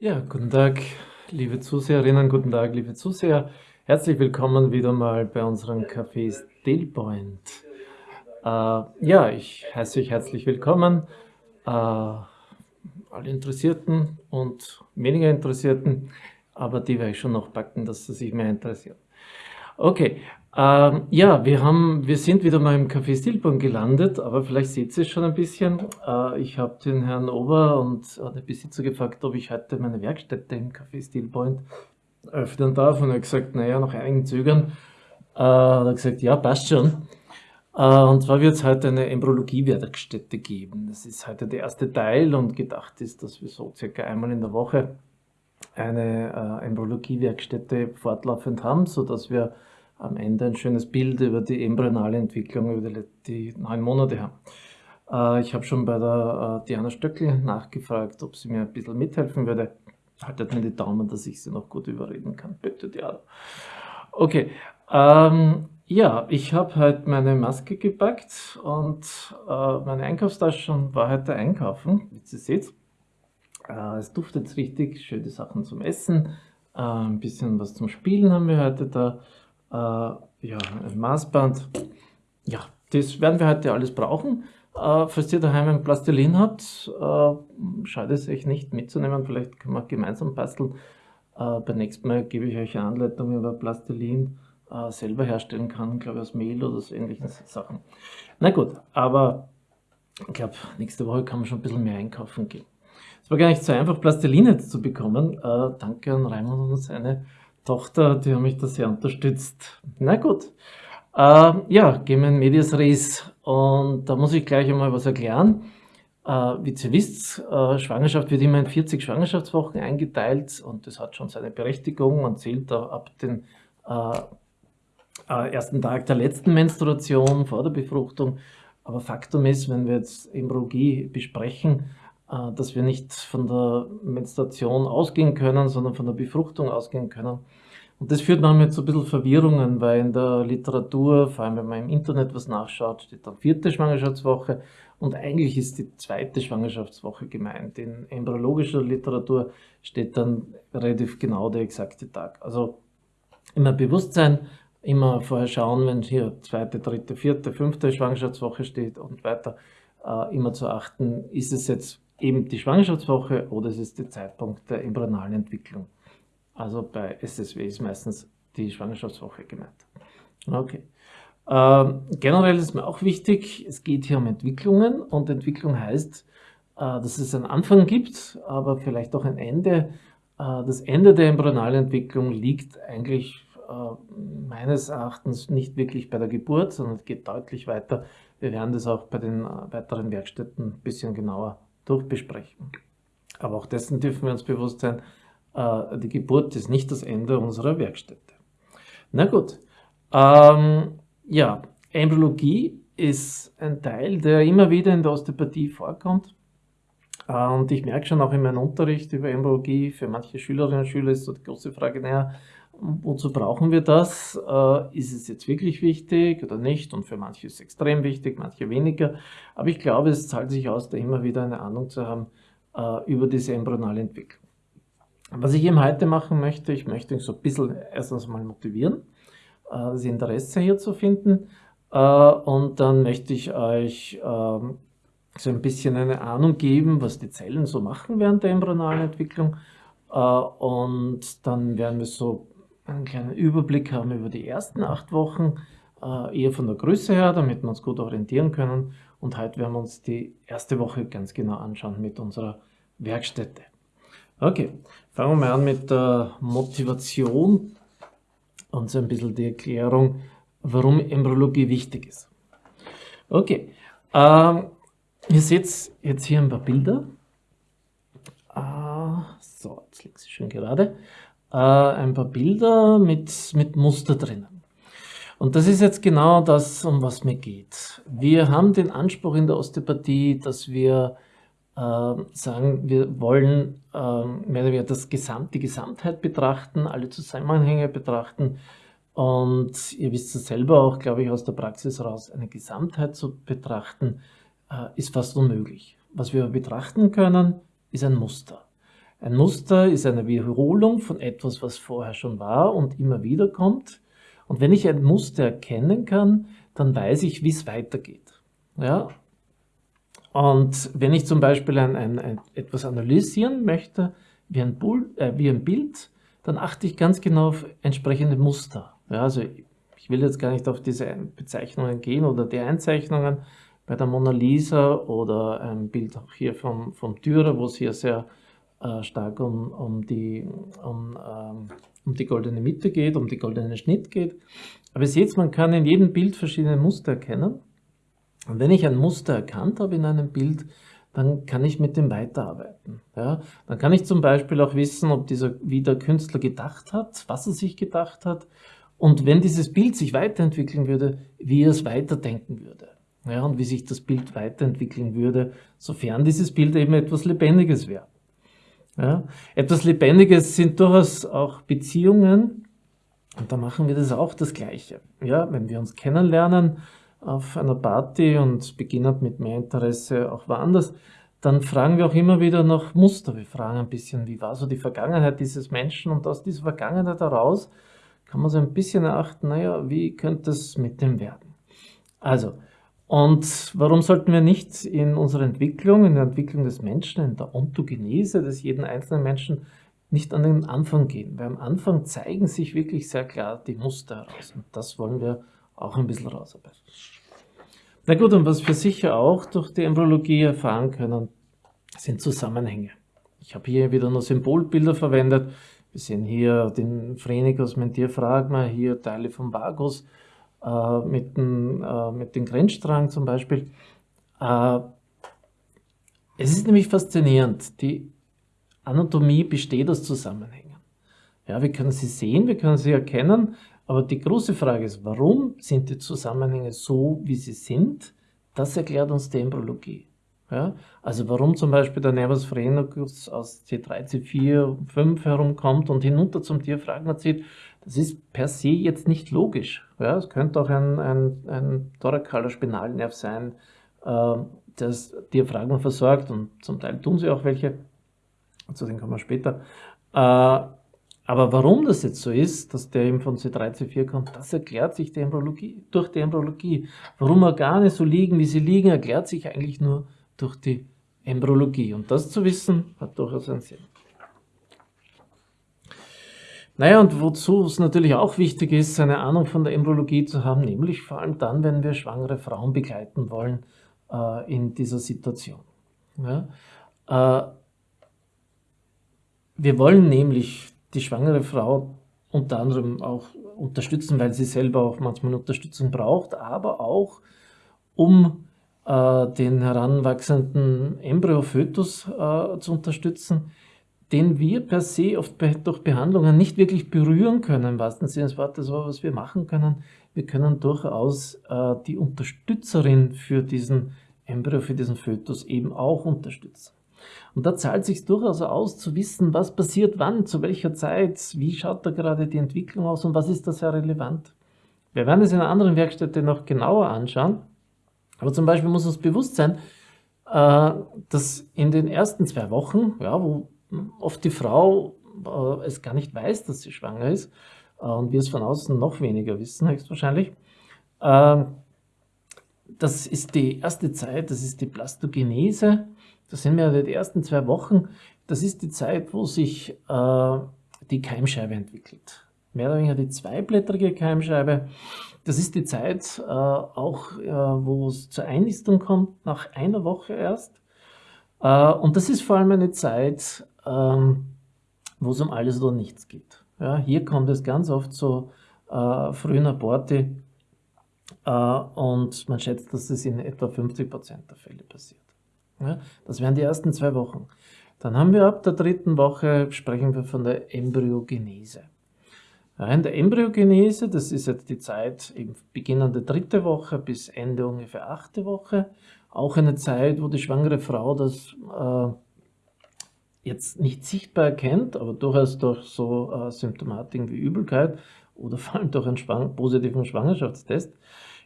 Ja, guten Tag, liebe Zuseherinnen, guten Tag, liebe Zuseher. Herzlich willkommen wieder mal bei unserem Café Stillpoint. Äh, ja, ich heiße euch herzlich willkommen, äh, alle Interessierten und weniger Interessierten, aber die werde ich schon noch packen, dass sie sich mehr interessieren. Okay, ähm, ja, wir, haben, wir sind wieder mal im Café Stilborn gelandet, aber vielleicht seht ihr es schon ein bisschen. Äh, ich habe den Herrn Ober und äh, den Besitzer gefragt, ob ich heute meine Werkstätte im Café Stilpoint öffnen darf. Und er hat gesagt, naja, nach einigen Zögern äh, hat er gesagt, ja, passt schon. Äh, und zwar wird es heute eine Embryologie-Werkstätte geben. Das ist heute der erste Teil und gedacht ist, dass wir so circa einmal in der Woche eine äh, Embryologie-Werkstätte fortlaufend haben, sodass wir am Ende ein schönes Bild über die embryonale Entwicklung über die, die neun Monate haben. Äh, ich habe schon bei der äh, Diana Stöckel nachgefragt, ob sie mir ein bisschen mithelfen würde. Haltet mir die Daumen, dass ich sie noch gut überreden kann. Bitte, Diana. Okay, ähm, ja, ich habe heute meine Maske gepackt und äh, meine Einkaufstasche war heute einkaufen, wie ihr seht. Äh, es duftet richtig, schöne Sachen zum Essen, äh, ein bisschen was zum Spielen haben wir heute da. Äh, ja, ein Maßband. Ja, das werden wir heute alles brauchen. Äh, falls ihr daheim ein Plastilin habt, äh, schadet es euch nicht mitzunehmen. Vielleicht können wir gemeinsam basteln. Äh, beim nächsten Mal gebe ich euch eine Anleitung, wie man Plastilin äh, selber herstellen kann, glaube ich aus Mehl oder so ähnlichen Sachen. Na gut, aber ich glaube, nächste Woche kann man schon ein bisschen mehr einkaufen gehen. Es war gar nicht so einfach, Plastiline zu bekommen. Äh, danke an Raimund und seine Tochter, die haben mich da sehr unterstützt. Na gut. Äh, ja, gehen wir in Medias Res. Und da muss ich gleich einmal was erklären. Äh, wie ihr wisst, äh, Schwangerschaft wird immer in 40 Schwangerschaftswochen eingeteilt und das hat schon seine Berechtigung und zählt da ab dem äh, äh, ersten Tag der letzten Menstruation vor der Befruchtung. Aber Faktum ist, wenn wir jetzt Embryologie besprechen, äh, dass wir nicht von der Menstruation ausgehen können, sondern von der Befruchtung ausgehen können. Und das führt manchmal zu ein bisschen Verwirrungen, weil in der Literatur, vor allem wenn man im Internet was nachschaut, steht dann vierte Schwangerschaftswoche und eigentlich ist die zweite Schwangerschaftswoche gemeint. In embryologischer Literatur steht dann relativ genau der exakte Tag. Also immer Bewusstsein, immer vorher schauen, wenn hier zweite, dritte, vierte, fünfte Schwangerschaftswoche steht und weiter, äh, immer zu achten, ist es jetzt eben die Schwangerschaftswoche oder es ist der Zeitpunkt der embryonalen Entwicklung. Also bei SSW ist meistens die Schwangerschaftswoche gemeint. Okay. Ähm, generell ist mir auch wichtig, es geht hier um Entwicklungen und Entwicklung heißt, äh, dass es einen Anfang gibt, aber vielleicht auch ein Ende. Äh, das Ende der embryonalen Entwicklung liegt eigentlich äh, meines Erachtens nicht wirklich bei der Geburt, sondern es geht deutlich weiter. Wir werden das auch bei den äh, weiteren Werkstätten ein bisschen genauer durchbesprechen. Aber auch dessen dürfen wir uns bewusst sein, äh, die Geburt ist nicht das Ende unserer Werkstätte. Na gut, ähm, ja, Embryologie ist ein Teil, der immer wieder in der Osteopathie vorkommt. Äh, und ich merke schon auch in meinem Unterricht über Embryologie, für manche Schülerinnen und Schüler ist so die große Frage, naja, wozu brauchen wir das? Äh, ist es jetzt wirklich wichtig oder nicht? Und für manche ist es extrem wichtig, manche weniger. Aber ich glaube, es zahlt sich aus, da immer wieder eine Ahnung zu haben über diese embryonale Entwicklung. Was ich eben heute machen möchte, ich möchte euch so ein bisschen erstens mal motivieren, äh, das Interesse hier zu finden. Äh, und dann möchte ich euch ähm, so ein bisschen eine Ahnung geben, was die Zellen so machen während der embryonalen Entwicklung. Äh, und dann werden wir so einen kleinen Überblick haben über die ersten acht Wochen, eher von der Größe her, damit wir uns gut orientieren können. Und heute werden wir uns die erste Woche ganz genau anschauen mit unserer Werkstätte. Okay, fangen wir mal an mit der Motivation und so ein bisschen die Erklärung, warum Embryologie wichtig ist. Okay, ähm, ihr seht jetzt hier ein paar Bilder. Ah, so, jetzt liegt sie schön gerade äh, ein paar Bilder mit, mit Muster drinnen. Und das ist jetzt genau das, um was mir geht. Wir haben den Anspruch in der Osteopathie, dass wir sagen, wir wollen äh, mehr oder weniger das Gesamt, die Gesamtheit betrachten, alle Zusammenhänge betrachten. Und ihr wisst es selber auch, glaube ich, aus der Praxis raus, eine Gesamtheit zu betrachten, äh, ist fast unmöglich. Was wir betrachten können, ist ein Muster. Ein Muster ist eine Wiederholung von etwas, was vorher schon war und immer wieder kommt. Und wenn ich ein Muster erkennen kann, dann weiß ich, wie es weitergeht. Ja? Und wenn ich zum Beispiel ein, ein, ein etwas analysieren möchte, wie ein, Bull, äh, wie ein Bild, dann achte ich ganz genau auf entsprechende Muster. Ja, also ich will jetzt gar nicht auf diese Bezeichnungen gehen oder die Einzeichnungen bei der Mona Lisa oder ein Bild auch hier vom, vom Dürer, wo es hier sehr äh, stark um, um, die, um, ähm, um die goldene Mitte geht, um die goldene Schnitt geht. Aber ihr seht, man kann in jedem Bild verschiedene Muster erkennen. Und wenn ich ein Muster erkannt habe in einem Bild, dann kann ich mit dem weiterarbeiten. Ja? Dann kann ich zum Beispiel auch wissen, ob dieser, wie der Künstler gedacht hat, was er sich gedacht hat und wenn dieses Bild sich weiterentwickeln würde, wie er es weiterdenken würde. Ja, und wie sich das Bild weiterentwickeln würde, sofern dieses Bild eben etwas Lebendiges wäre. Ja, etwas Lebendiges sind durchaus auch Beziehungen und da machen wir das auch das Gleiche. Ja, wenn wir uns kennenlernen, auf einer Party und beginnen mit mehr Interesse auch woanders, dann fragen wir auch immer wieder nach Muster. Wir fragen ein bisschen, wie war so die Vergangenheit dieses Menschen und aus dieser Vergangenheit heraus kann man so ein bisschen erachten, naja, wie könnte es mit dem werden? Also, und warum sollten wir nicht in unserer Entwicklung, in der Entwicklung des Menschen, in der Ontogenese des jeden einzelnen Menschen nicht an den Anfang gehen? Weil am Anfang zeigen sich wirklich sehr klar die Muster heraus und das wollen wir auch ein bisschen rausarbeiten. Na gut, und was wir sicher auch durch die Embryologie erfahren können, sind Zusammenhänge. Ich habe hier wieder nur Symbolbilder verwendet. Wir sehen hier den Phrenicus Mentierphragma, hier Teile vom Vagus äh, mit, dem, äh, mit dem Grenzstrang zum Beispiel. Äh, es ist nämlich faszinierend, die Anatomie besteht aus Zusammenhängen. Ja, wir können sie sehen, wir können sie erkennen, aber die große Frage ist, warum sind die Zusammenhänge so, wie sie sind? Das erklärt uns die Embryologie. Ja? Also warum zum Beispiel der Nervus phrenicus aus C3, C4, 5 herumkommt und hinunter zum Diaphragma zieht, das ist per se jetzt nicht logisch. Ja? Es könnte auch ein, ein, ein thoracaler Spinalnerv sein, äh, das Diaphragma versorgt und zum Teil tun sie auch welche, zu denen kommen wir später. Äh, aber warum das jetzt so ist, dass der eben von C3, C4 kommt, das erklärt sich durch die Embryologie. Warum Organe so liegen, wie sie liegen, erklärt sich eigentlich nur durch die Embryologie. Und das zu wissen, hat durchaus einen Sinn. Naja, und wozu es natürlich auch wichtig ist, eine Ahnung von der Embryologie zu haben, nämlich vor allem dann, wenn wir schwangere Frauen begleiten wollen äh, in dieser Situation. Ja? Äh, wir wollen nämlich die schwangere Frau unter anderem auch unterstützen, weil sie selber auch manchmal Unterstützung braucht, aber auch um äh, den heranwachsenden Embryofötus äh, zu unterstützen, den wir per se oft be durch Behandlungen nicht wirklich berühren können, im wahrsten Sinne des Wortes, aber was wir machen können, wir können durchaus äh, die Unterstützerin für diesen Embryo, für diesen Fötus eben auch unterstützen. Und da zahlt sich durchaus aus, zu wissen, was passiert wann, zu welcher Zeit, wie schaut da gerade die Entwicklung aus und was ist da sehr relevant. Wir werden es in einer anderen Werkstätte noch genauer anschauen, aber zum Beispiel muss uns bewusst sein, äh, dass in den ersten zwei Wochen, ja, wo oft die Frau äh, es gar nicht weiß, dass sie schwanger ist äh, und wir es von außen noch weniger wissen, höchstwahrscheinlich, das ist die erste Zeit, das ist die Plastogenese, das sind wir die ersten zwei Wochen, das ist die Zeit, wo sich äh, die Keimscheibe entwickelt. Mehr oder weniger die zweiblättrige Keimscheibe. Das ist die Zeit äh, auch, äh, wo es zur Einnistung kommt, nach einer Woche erst. Äh, und das ist vor allem eine Zeit, ähm, wo es um alles oder nichts geht. Ja, hier kommt es ganz oft zu äh, frühen Aborte äh, und man schätzt, dass das in etwa 50% der Fälle passiert. Ja, das wären die ersten zwei Wochen. Dann haben wir ab der dritten Woche, sprechen wir von der Embryogenese. In der Embryogenese, das ist jetzt die Zeit eben beginnende dritte Woche bis Ende ungefähr achte Woche, auch eine Zeit, wo die schwangere Frau das äh, jetzt nicht sichtbar erkennt, aber durchaus durch so äh, Symptomatiken wie Übelkeit oder vor allem durch einen schwang positiven Schwangerschaftstest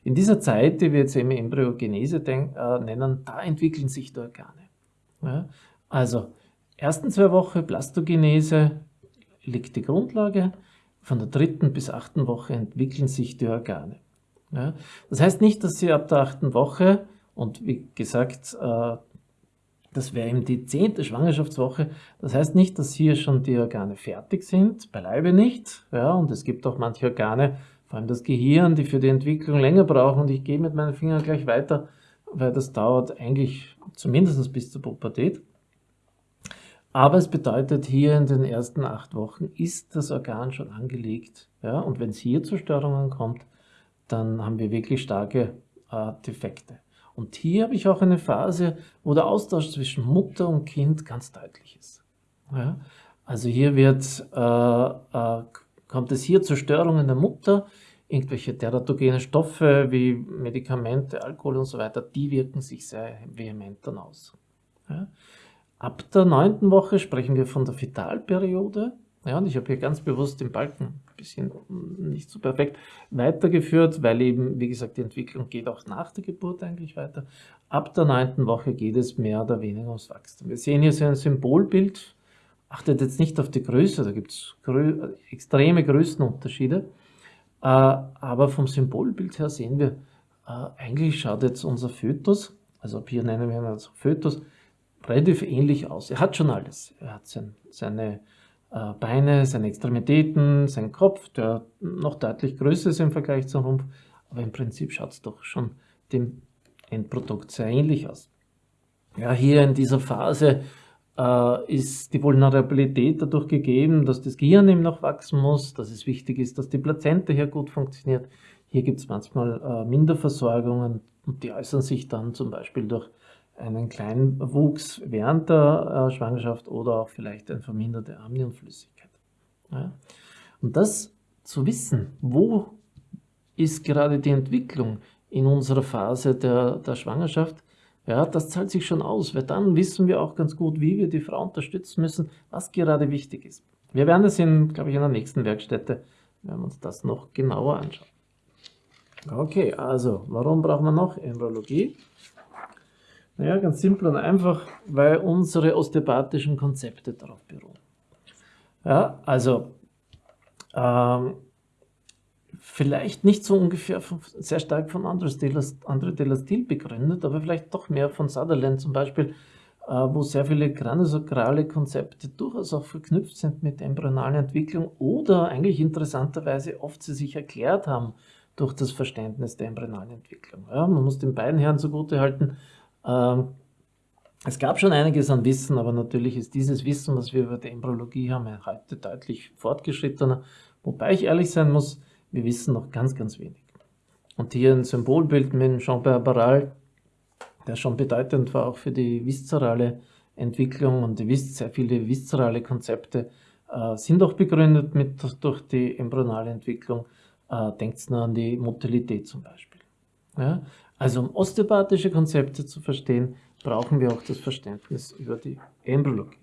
in dieser Zeit, die wir jetzt eben Embryogenese äh, nennen, da entwickeln sich die Organe. Ja? Also ersten zwei Wochen Plastogenese liegt die Grundlage. Von der dritten bis achten Woche entwickeln sich die Organe. Ja, das heißt nicht, dass sie ab der achten Woche, und wie gesagt, äh, das wäre eben die zehnte Schwangerschaftswoche, das heißt nicht, dass hier schon die Organe fertig sind, beileibe nicht. Ja, und es gibt auch manche Organe, vor allem das Gehirn, die für die Entwicklung länger brauchen. Und ich gehe mit meinen Fingern gleich weiter, weil das dauert eigentlich zumindest bis zur Pubertät. Aber es bedeutet, hier in den ersten acht Wochen ist das Organ schon angelegt. Ja? Und wenn es hier zu Störungen kommt, dann haben wir wirklich starke äh, Defekte. Und hier habe ich auch eine Phase, wo der Austausch zwischen Mutter und Kind ganz deutlich ist. Ja? Also hier wird, äh, äh, kommt es hier zu Störungen der Mutter, irgendwelche teratogene Stoffe wie Medikamente, Alkohol und so weiter, die wirken sich sehr vehement dann aus. Ja? Ab der neunten Woche sprechen wir von der Fetalperiode. Ja, und ich habe hier ganz bewusst den Balken ein bisschen nicht so perfekt weitergeführt, weil eben, wie gesagt, die Entwicklung geht auch nach der Geburt eigentlich weiter. Ab der neunten Woche geht es mehr oder weniger ums Wachstum. Wir sehen hier so ein Symbolbild. Achtet jetzt nicht auf die Größe, da gibt es grö extreme Größenunterschiede. Äh, aber vom Symbolbild her sehen wir, äh, eigentlich schaut jetzt unser Fötus, also hier nennen wir ihn als Fötus, relativ ähnlich aus. Er hat schon alles. Er hat sein, seine äh, Beine, seine Extremitäten, seinen Kopf, der noch deutlich größer ist im Vergleich zum Rumpf, aber im Prinzip schaut es doch schon dem Endprodukt sehr ähnlich aus. Ja, hier in dieser Phase ist die Vulnerabilität dadurch gegeben, dass das Gehirn eben noch wachsen muss, dass es wichtig ist, dass die Plazenta hier gut funktioniert. Hier gibt es manchmal äh, Minderversorgungen und die äußern sich dann zum Beispiel durch einen kleinen Wuchs während der äh, Schwangerschaft oder auch vielleicht eine verminderte Amnionflüssigkeit. Ja. Und das zu wissen, wo ist gerade die Entwicklung in unserer Phase der, der Schwangerschaft, ja, das zahlt sich schon aus, weil dann wissen wir auch ganz gut, wie wir die Frau unterstützen müssen, was gerade wichtig ist. Wir werden das in, glaube ich, in der nächsten Werkstätte, werden uns das noch genauer anschauen. Okay, also, warum brauchen wir noch Embryologie? Naja, ganz simpel und einfach, weil unsere osteopathischen Konzepte darauf beruhen. Ja, also ähm, vielleicht nicht so ungefähr von, sehr stark von André Delastil begründet, aber vielleicht doch mehr von Sutherland zum Beispiel, äh, wo sehr viele granusakrale Konzepte durchaus auch verknüpft sind mit embryonalen Entwicklung oder eigentlich interessanterweise oft sie sich erklärt haben durch das Verständnis der embryonalen Entwicklung. Ja, man muss den beiden Herren zugute halten, ähm, es gab schon einiges an Wissen, aber natürlich ist dieses Wissen, was wir über die Embryologie haben, heute deutlich fortgeschrittener. Wobei ich ehrlich sein muss, wir wissen noch ganz, ganz wenig. Und hier ein Symbolbild mit Jean-Pierre Barral, der schon bedeutend war auch für die viszerale Entwicklung und sehr viele viszerale Konzepte äh, sind auch begründet mit, durch die embryonale Entwicklung. Äh, Denkt nur an die Motilität zum Beispiel. Ja? Also um osteopathische Konzepte zu verstehen, brauchen wir auch das Verständnis über die Embryologie.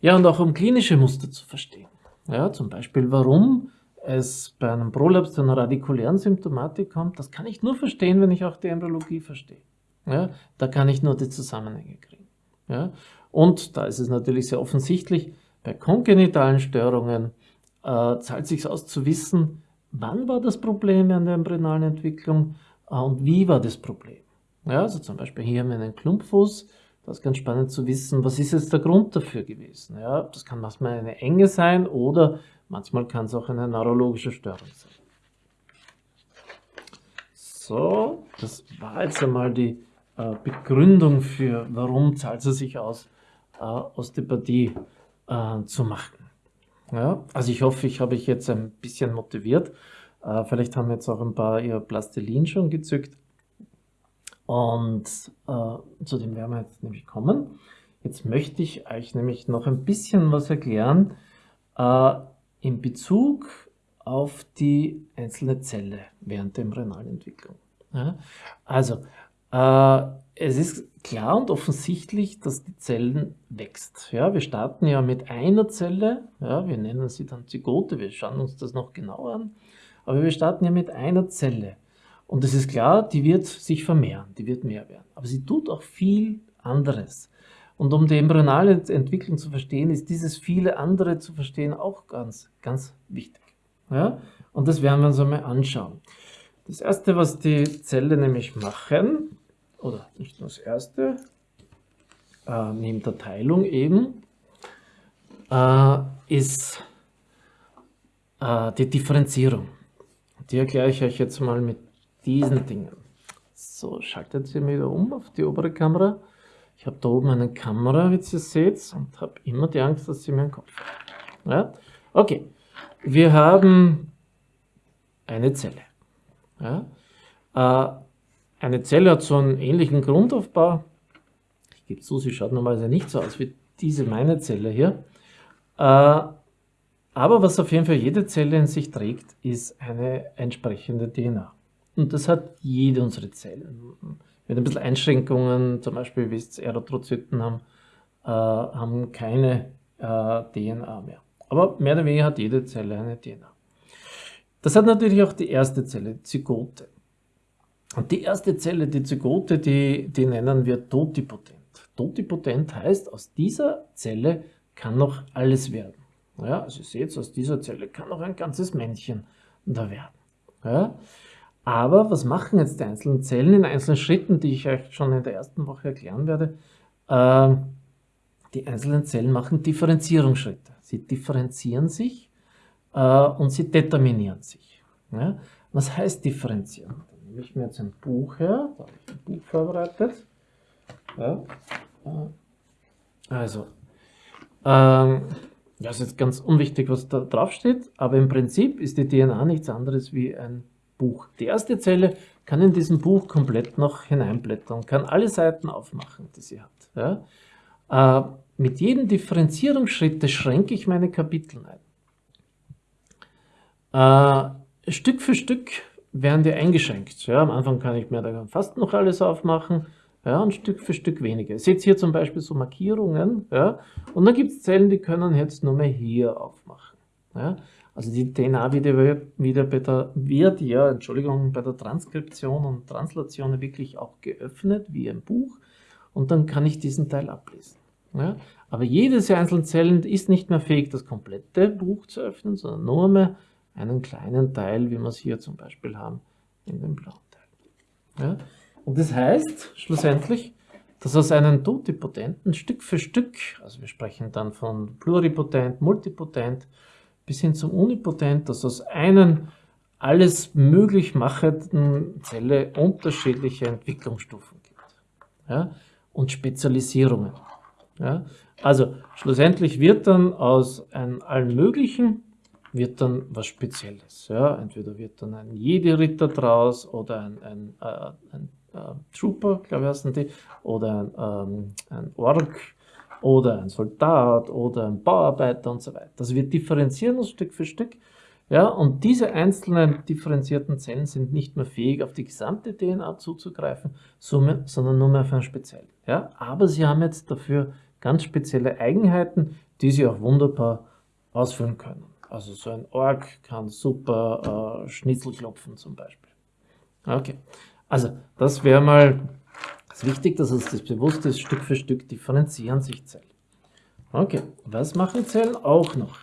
Ja, und auch um klinische Muster zu verstehen. Ja, zum Beispiel, warum es bei einem Prolaps zu einer radikulären Symptomatik kommt, das kann ich nur verstehen, wenn ich auch die Embryologie verstehe. Ja, da kann ich nur die Zusammenhänge kriegen. Ja, und da ist es natürlich sehr offensichtlich, bei kongenitalen Störungen äh, zahlt sich aus zu wissen, wann war das Problem an der embryonalen Entwicklung Ah, und wie war das Problem? Ja, also zum Beispiel hier haben wir einen Klumpfuß. Das ist ganz spannend zu wissen, was ist jetzt der Grund dafür gewesen. Ja, das kann manchmal eine Enge sein oder manchmal kann es auch eine neurologische Störung sein. So, das war jetzt einmal die äh, Begründung für, warum zahlt es sich aus, äh, Osteopathie äh, zu machen. Ja, also ich hoffe, ich habe euch jetzt ein bisschen motiviert. Äh, vielleicht haben jetzt auch ein paar ihr Plastilin schon gezückt. Und äh, zu dem werden wir jetzt nämlich kommen. Jetzt möchte ich euch nämlich noch ein bisschen was erklären äh, in Bezug auf die einzelne Zelle während der Embryonalentwicklung. Ja? Also, äh, es ist klar und offensichtlich, dass die Zellen wächst. Ja, wir starten ja mit einer Zelle, ja, wir nennen sie dann Zygote, wir schauen uns das noch genauer an. Aber wir starten ja mit einer Zelle. Und es ist klar, die wird sich vermehren, die wird mehr werden. Aber sie tut auch viel anderes. Und um die embryonale Entwicklung zu verstehen, ist dieses viele andere zu verstehen auch ganz, ganz wichtig. Ja? Und das werden wir uns einmal anschauen. Das erste, was die Zelle nämlich machen, oder nicht nur das erste, äh, neben der Teilung eben, äh, ist äh, die Differenzierung. Die erkläre ich euch jetzt mal mit diesen Dingen. So, schaltet sie wieder um auf die obere Kamera. Ich habe da oben eine Kamera, wie ihr seht, und habe immer die Angst, dass sie mir den Kopf hat. Ja? Okay, wir haben eine Zelle. Ja? Äh, eine Zelle hat so einen ähnlichen Grundaufbau. Ich gebe zu, sie schaut normalerweise nicht so aus wie diese meine Zelle hier. Äh, aber was auf jeden Fall jede Zelle in sich trägt, ist eine entsprechende DNA. Und das hat jede unserer Zellen. Mit ein bisschen Einschränkungen, zum Beispiel, wie es Erythrozyten haben, äh, haben keine äh, DNA mehr. Aber mehr oder weniger hat jede Zelle eine DNA. Das hat natürlich auch die erste Zelle, Zygote. Und die erste Zelle, die Zygote, die, die nennen wir totipotent. Totipotent heißt, aus dieser Zelle kann noch alles werden. Ja, also ihr seht, aus dieser Zelle kann noch ein ganzes Männchen da werden. Ja? Aber was machen jetzt die einzelnen Zellen in einzelnen Schritten, die ich euch schon in der ersten Woche erklären werde? Äh, die einzelnen Zellen machen Differenzierungsschritte. Sie differenzieren sich äh, und sie determinieren sich. Was heißt differenzieren? Dann nehme ich mir jetzt ein Buch her, da habe ich ein Buch vorbereitet. Äh, also, ähm, ja, ist jetzt ganz unwichtig, was da drauf steht, aber im Prinzip ist die DNA nichts anderes wie ein Buch. Die erste Zelle kann in diesem Buch komplett noch hineinblättern, kann alle Seiten aufmachen, die sie hat. Ja? Äh, mit jedem Differenzierungsschritt schränke ich meine Kapitel ein. Äh, Stück für Stück werden die eingeschränkt. Ja, am Anfang kann ich mir da fast noch alles aufmachen. Ja, und Stück für Stück weniger. Ihr seht hier zum Beispiel so Markierungen. Ja, und dann gibt es Zellen, die können jetzt nur mehr hier aufmachen. Ja, also die DNA wird, wieder bei der, wird ja, Entschuldigung, bei der Transkription und Translation wirklich auch geöffnet, wie ein Buch. Und dann kann ich diesen Teil ablesen. Ja, aber jede dieser einzelnen Zellen ist nicht mehr fähig, das komplette Buch zu öffnen, sondern nur mehr einen kleinen Teil, wie wir es hier zum Beispiel haben, in dem blauen Teil. Ja, und das heißt schlussendlich, dass aus einem Totipotenten Stück für Stück, also wir sprechen dann von pluripotent, multipotent, bis hin zum Unipotent, dass aus einem alles möglich machenden Zelle unterschiedliche Entwicklungsstufen gibt. Ja? Und Spezialisierungen. Ja? Also schlussendlich wird dann aus einem allen Möglichen wird dann was Spezielles. Ja? Entweder wird dann ein Jedi-Ritter draus oder ein, ein, äh, ein äh, Trooper, glaube ich heißen die, oder ein, ähm, ein Ork oder ein Soldat oder ein Bauarbeiter und so weiter. Also wir differenzieren uns Stück für Stück. Ja, und diese einzelnen differenzierten Zellen sind nicht mehr fähig, auf die gesamte DNA zuzugreifen, sondern nur mehr auf ein speziell. Ja, aber sie haben jetzt dafür ganz spezielle Eigenheiten, die sie auch wunderbar ausführen können. Also so ein Ork kann super äh, Schnitzel klopfen zum Beispiel. Okay, also das wäre mal das wichtig, dass uns das bewusst ist, Stück für Stück differenzieren sich Zellen. Okay, was machen Zellen auch noch?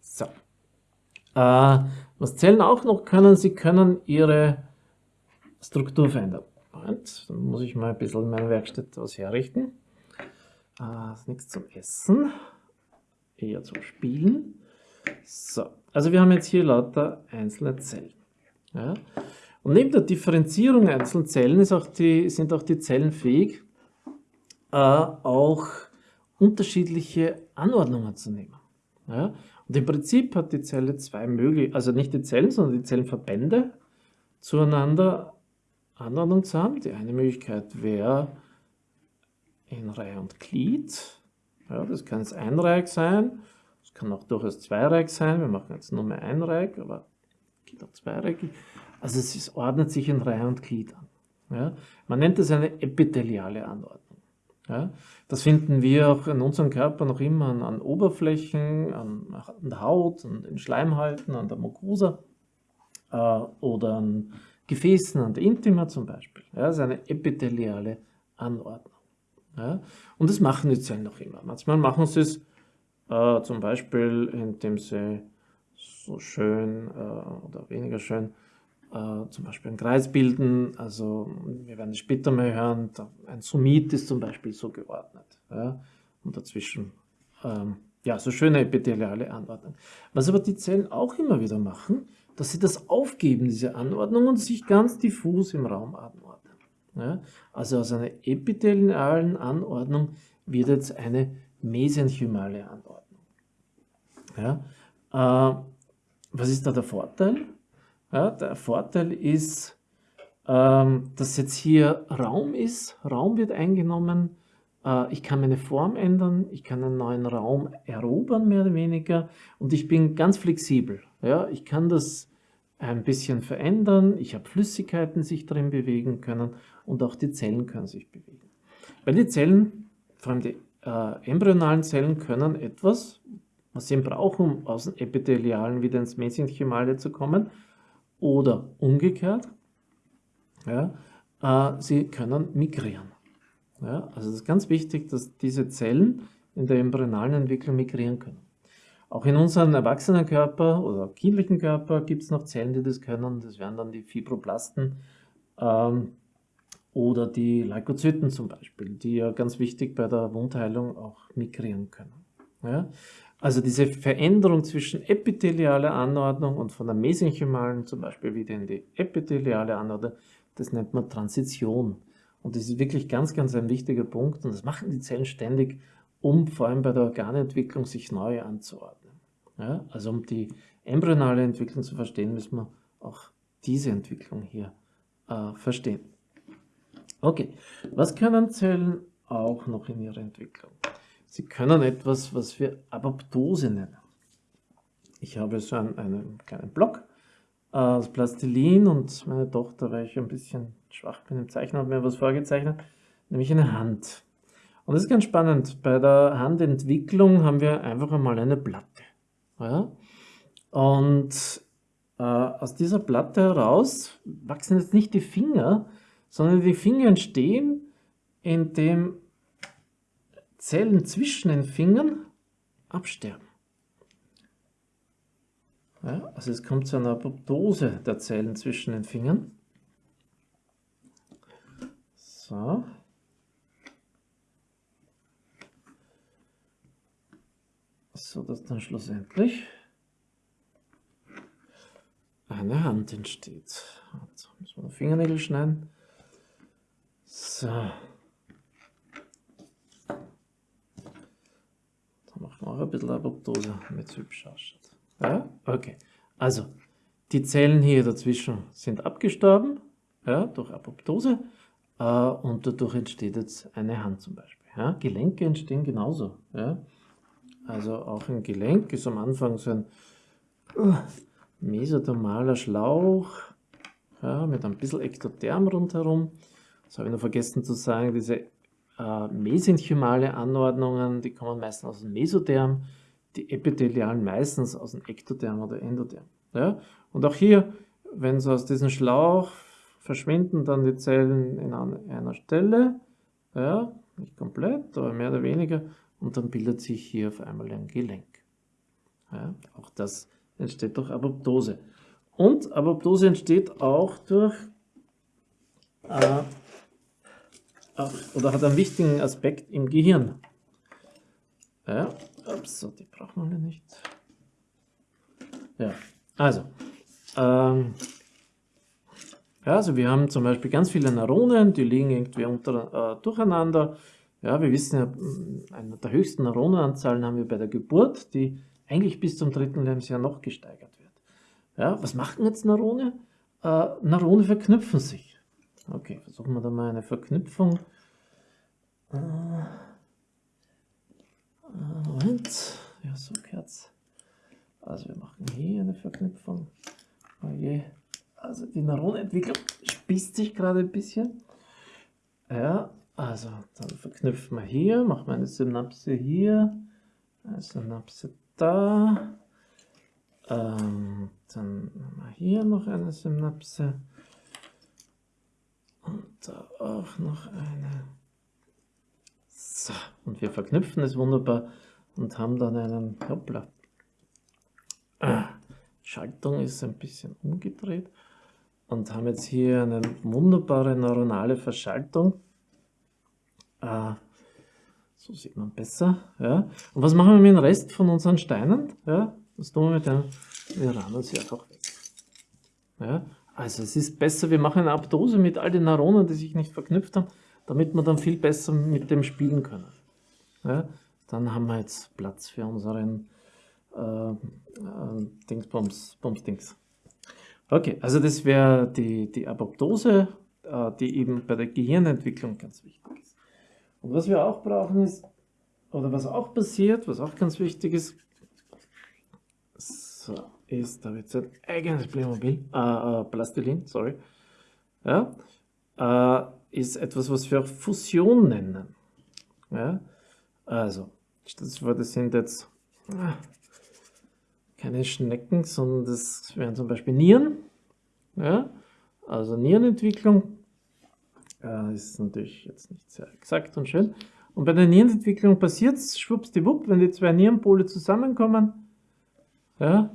So. Äh, was Zellen auch noch können, sie können ihre Struktur verändern. Moment, dann muss ich mal ein bisschen in meiner Werkstatt was herrichten. Äh, nichts zum Essen, eher zum Spielen. So, also wir haben jetzt hier lauter einzelne Zellen. Ja? Und neben der Differenzierung einzelner Zellen auch die, sind auch die Zellen fähig, äh, auch unterschiedliche Anordnungen zu nehmen. Ja? Und im Prinzip hat die Zelle zwei Möglichkeiten, also nicht die Zellen, sondern die Zellenverbände zueinander Anordnung zu haben. Die eine Möglichkeit wäre in Reihe und Glied. Ja, das kann jetzt einreihig sein, das kann auch durchaus zweireihig sein. Wir machen jetzt nur mehr einreihig, aber geht auch zweireihig. Also es ist, ordnet sich in Reihe und Glied an. Ja? Man nennt es eine epitheliale Anordnung. Ja? Das finden wir auch in unserem Körper noch immer an, an Oberflächen, an, an, der Haut, an den Schleimhalten, an der Mucosa äh, oder an Gefäßen, an der Intima zum Beispiel. Ja, das ist eine epitheliale Anordnung. Ja? Und das machen die Zellen noch immer. Manchmal machen sie es äh, zum Beispiel, indem sie so schön äh, oder weniger schön äh, zum Beispiel einen Kreis bilden. Also wir werden es später mal hören, ein Summit ist zum Beispiel so geordnet. Ja? Und dazwischen ähm, ja, so schöne epitheliale Anordnung. Was aber die Zellen auch immer wieder machen, dass sie das aufgeben, diese Anordnung, und sich ganz diffus im Raum anordnen. Ja? Also aus einer epithelialen Anordnung wird jetzt eine mesenchymale Anordnung. Ja? Äh, was ist da der Vorteil? Ja, der Vorteil ist, ähm, dass jetzt hier Raum ist, Raum wird eingenommen, äh, ich kann meine Form ändern, ich kann einen neuen Raum erobern, mehr oder weniger, und ich bin ganz flexibel. Ja? Ich kann das ein bisschen verändern, ich habe Flüssigkeiten, sich drin bewegen können und auch die Zellen können sich bewegen. Weil die Zellen, vor allem die äh, embryonalen Zellen, können etwas, was sie brauchen, um aus dem Epithelialen wieder ins Mesenchymale zu kommen, oder umgekehrt, ja, äh, sie können migrieren. Ja, also es ist ganz wichtig, dass diese Zellen in der embryonalen Entwicklung migrieren können. Auch in unserem Erwachsenenkörper oder kindlichen Körper gibt es noch Zellen, die das können. Das wären dann die Fibroblasten ähm, oder die Leukozyten zum Beispiel, die ja ganz wichtig bei der Wundheilung auch migrieren können. Ja? Also diese Veränderung zwischen epithelialer Anordnung und von der mesenchymalen zum Beispiel wieder in die epitheliale Anordnung, das nennt man Transition. Und das ist wirklich ganz, ganz ein wichtiger Punkt und das machen die Zellen ständig, um vor allem bei der Organentwicklung sich neu anzuordnen. Ja, also um die embryonale Entwicklung zu verstehen, müssen wir auch diese Entwicklung hier äh, verstehen. Okay, was können Zellen auch noch in ihrer Entwicklung? Sie können etwas, was wir Apoptose nennen. Ich habe so einen, einen kleinen Block äh, aus Plastilin und meine Tochter, weil ich ein bisschen schwach bin im Zeichnen, hat mir was vorgezeichnet, nämlich eine Hand. Und das ist ganz spannend. Bei der Handentwicklung haben wir einfach einmal eine Platte. Ja? Und äh, aus dieser Platte heraus wachsen jetzt nicht die Finger, sondern die Finger entstehen, indem Zellen zwischen den Fingern absterben. Ja, also es kommt zu einer Apoptose der Zellen zwischen den Fingern. So. So dass dann schlussendlich eine Hand entsteht. Jetzt müssen wir Fingernägel schneiden. So. Machen wir auch ein bisschen Apoptose, damit es hübsch ausschaut. Ja? Okay. Also, die Zellen hier dazwischen sind abgestorben, ja, durch Apoptose. Äh, und dadurch entsteht jetzt eine Hand zum Beispiel. Ja? Gelenke entstehen genauso. Ja? Also auch ein Gelenk ist am Anfang so ein uh, mesodermaler Schlauch ja, mit ein bisschen Ektotherm rundherum. Das habe ich noch vergessen zu sagen, diese äh, mesenchymale Anordnungen, die kommen meistens aus dem Mesotherm, die epithelialen meistens aus dem Ektotherm oder Endotherm. Ja? Und auch hier, wenn so aus diesem Schlauch verschwinden dann die Zellen in einer Stelle, ja, nicht komplett, aber mehr oder weniger, und dann bildet sich hier auf einmal ein Gelenk. Ja, auch das entsteht durch Apoptose. Und Apoptose entsteht auch durch, äh, oder hat einen wichtigen Aspekt im Gehirn. Ja, ups, die brauchen wir nicht. Ja, also, ähm, ja, also wir haben zum Beispiel ganz viele Neuronen, die liegen irgendwie unter, äh, durcheinander. Ja, wir wissen ja, mm, eine der höchsten Neuronenanzahlen haben wir bei der Geburt, die eigentlich bis zum dritten Lebensjahr noch gesteigert wird. Ja, was machen jetzt Neurone? Äh, Neurone verknüpfen sich. Okay, versuchen wir da mal eine Verknüpfung. Äh, äh Moment, ja, so geht's. Also wir machen hier eine Verknüpfung. Oh je. Also die Neuronentwicklung spießt sich gerade ein bisschen. Ja, also dann verknüpfen wir hier, machen wir eine Synapse hier, eine Synapse da. Ähm, dann haben wir hier noch eine Synapse. Da auch noch eine. So, und wir verknüpfen es wunderbar und haben dann einen, hoppla, ah, Schaltung ist ein bisschen umgedreht und haben jetzt hier eine wunderbare neuronale Verschaltung. Ah, so sieht man besser. Ja. Und was machen wir mit dem Rest von unseren Steinen? Ja, das tun wir mit dem, wir rahmen sie einfach weg. Ja. Also es ist besser, wir machen eine Aptose mit all den Neuronen, die sich nicht verknüpft haben, damit wir dann viel besser mit dem spielen können. Ja. Dann haben wir jetzt Platz für unseren äh, äh, Dingsbums, Bums-Dings. Okay, also das wäre die, die Apoptose, äh, die eben bei der Gehirnentwicklung ganz wichtig ist. Und was wir auch brauchen ist, oder was auch passiert, was auch ganz wichtig ist, so, ist, da wird ein eigenes Playmobil, äh, äh, Plastilin, sorry, ja, äh, ist etwas, was wir auch Fusion nennen. Ja, also, das sind jetzt äh, keine Schnecken, sondern das wären zum Beispiel Nieren. Ja, also Nierenentwicklung. Äh, ist natürlich jetzt nicht sehr exakt und schön. Und bei der Nierenentwicklung passiert es schwuppsdiwupp, wenn die zwei Nierenpole zusammenkommen, ja,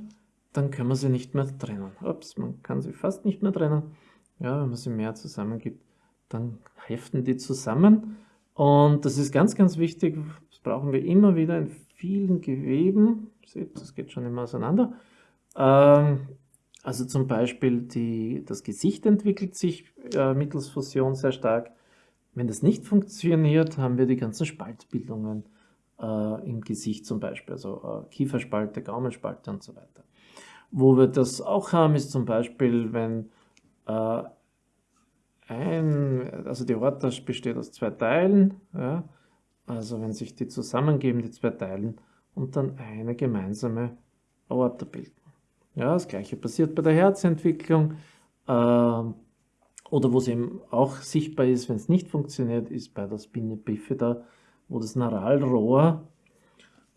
dann können wir sie nicht mehr trennen. Ups, man kann sie fast nicht mehr trennen. Ja, wenn man sie mehr zusammengibt, dann heften die zusammen. Und das ist ganz, ganz wichtig. Das brauchen wir immer wieder in vielen Geweben. Seht, das geht schon immer auseinander. Ähm, also zum Beispiel die, das Gesicht entwickelt sich äh, mittels Fusion sehr stark. Wenn das nicht funktioniert, haben wir die ganzen Spaltbildungen äh, im Gesicht zum Beispiel, also äh, Kieferspalte, Gaumenspalte und so weiter. Wo wir das auch haben, ist zum Beispiel, wenn äh, ein, also die Aorta besteht aus zwei Teilen, ja, also wenn sich die zusammengeben, die zwei Teilen, und dann eine gemeinsame Aorta bilden. Ja, das gleiche passiert bei der Herzentwicklung. Äh, oder wo es eben auch sichtbar ist, wenn es nicht funktioniert, ist bei der Spina bifida, wo das Neuralrohr,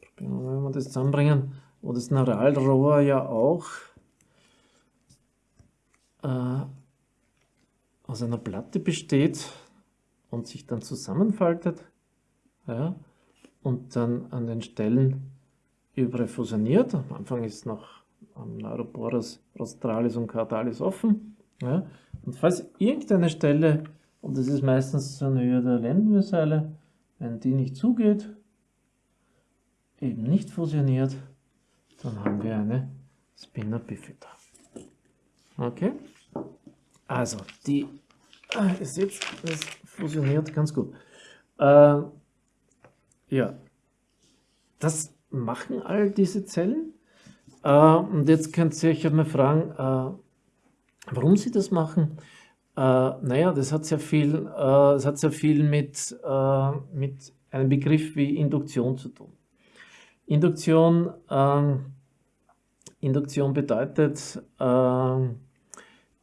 probieren wir mal, das zusammenbringen, wo das Neuralrohr ja auch äh, aus einer Platte besteht und sich dann zusammenfaltet ja, und dann an den Stellen überall fusioniert. Am Anfang ist noch am Neuroporus rostralis und cardalis offen. Ja, und falls irgendeine Stelle, und das ist meistens in Höhe der Lendenwirbelsäule, wenn die nicht zugeht, eben nicht fusioniert, dann haben wir eine Spina bifida. Okay? Also, die, ah, ihr seht, es fusioniert ganz gut. Äh, ja, das machen all diese Zellen. Äh, und jetzt könnt ihr euch mal fragen, äh, warum sie das machen. Äh, naja, das hat sehr viel, äh, das hat sehr viel mit, äh, mit einem Begriff wie Induktion zu tun. Induktion, ähm, Induktion bedeutet, äh,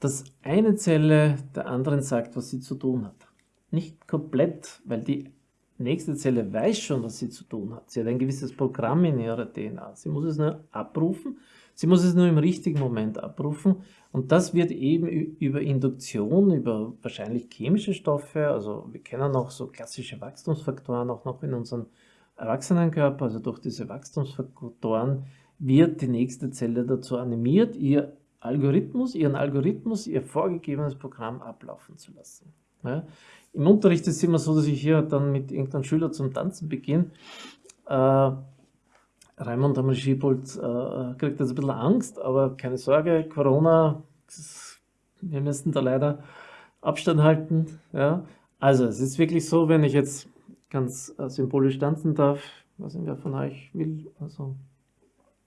dass eine Zelle der anderen sagt, was sie zu tun hat. Nicht komplett, weil die nächste Zelle weiß schon, was sie zu tun hat. Sie hat ein gewisses Programm in ihrer DNA. Sie muss es nur abrufen. Sie muss es nur im richtigen Moment abrufen. Und das wird eben über Induktion, über wahrscheinlich chemische Stoffe, also wir kennen auch so klassische Wachstumsfaktoren auch noch in unserem Erwachsenenkörper, also durch diese Wachstumsfaktoren wird die nächste Zelle dazu animiert, ihr Algorithmus, ihren Algorithmus, ihr vorgegebenes Programm ablaufen zu lassen. Ja. Im Unterricht ist es immer so, dass ich hier dann mit irgendeinem Schüler zum Tanzen beginne. Äh, Raimund Hammer-Schiebold äh, kriegt jetzt ein bisschen Angst, aber keine Sorge, Corona, wir müssen da leider Abstand halten. Ja. Also es ist wirklich so, wenn ich jetzt ganz äh, symbolisch tanzen darf, was wer von euch will, also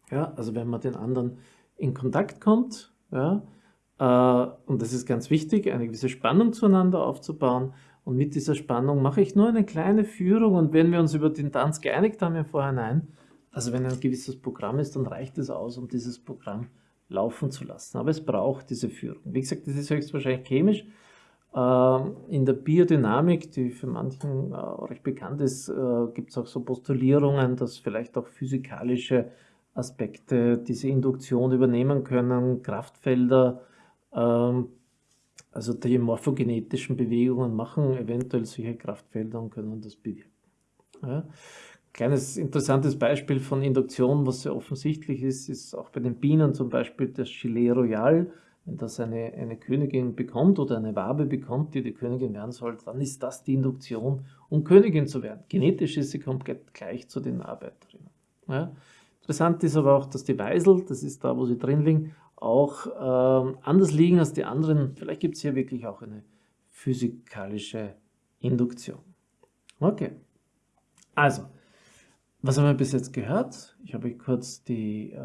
ja, also wenn man den anderen in Kontakt kommt, ja, äh, und das ist ganz wichtig, eine gewisse Spannung zueinander aufzubauen. Und mit dieser Spannung mache ich nur eine kleine Führung und wenn wir uns über den Tanz geeinigt haben im Vorhinein, also wenn ein gewisses Programm ist, dann reicht es aus, um dieses Programm laufen zu lassen. Aber es braucht diese Führung. Wie gesagt, das ist höchstwahrscheinlich chemisch. Ähm, in der Biodynamik, die für manchen äh, recht bekannt ist, äh, gibt es auch so Postulierungen, dass vielleicht auch physikalische Aspekte diese Induktion übernehmen können, Kraftfelder, ähm, also die morphogenetischen Bewegungen machen eventuell solche Kraftfelder und können das bewirken. Ja. Kleines interessantes Beispiel von Induktion, was sehr offensichtlich ist, ist auch bei den Bienen zum Beispiel das Gilet Royal. Wenn das eine, eine Königin bekommt oder eine Wabe bekommt, die die Königin werden soll, dann ist das die Induktion, um Königin zu werden. Genetisch ist sie komplett gleich zu den Arbeiterinnen. Ja. Interessant ist aber auch, dass die Weisel, das ist da, wo sie drin liegen, auch äh, anders liegen als die anderen. Vielleicht gibt es hier wirklich auch eine physikalische Induktion. Okay, also, was haben wir bis jetzt gehört? Ich habe kurz die, äh,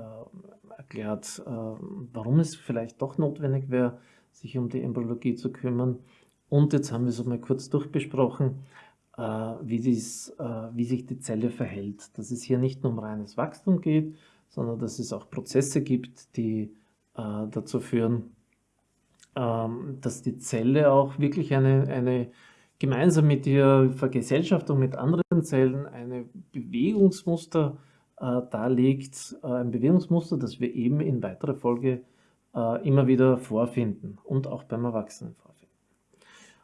erklärt, äh, warum es vielleicht doch notwendig wäre, sich um die Embryologie zu kümmern. Und jetzt haben wir es mal kurz durchbesprochen, äh, wie, dies, äh, wie sich die Zelle verhält. Dass es hier nicht nur um reines Wachstum geht, sondern dass es auch Prozesse gibt, die äh, dazu führen, ähm, dass die Zelle auch wirklich eine, eine gemeinsam mit ihrer Vergesellschaftung mit anderen Zellen eine Bewegungsmuster äh, darlegt, äh, ein Bewegungsmuster, das wir eben in weiterer Folge äh, immer wieder vorfinden und auch beim Erwachsenen vorfinden.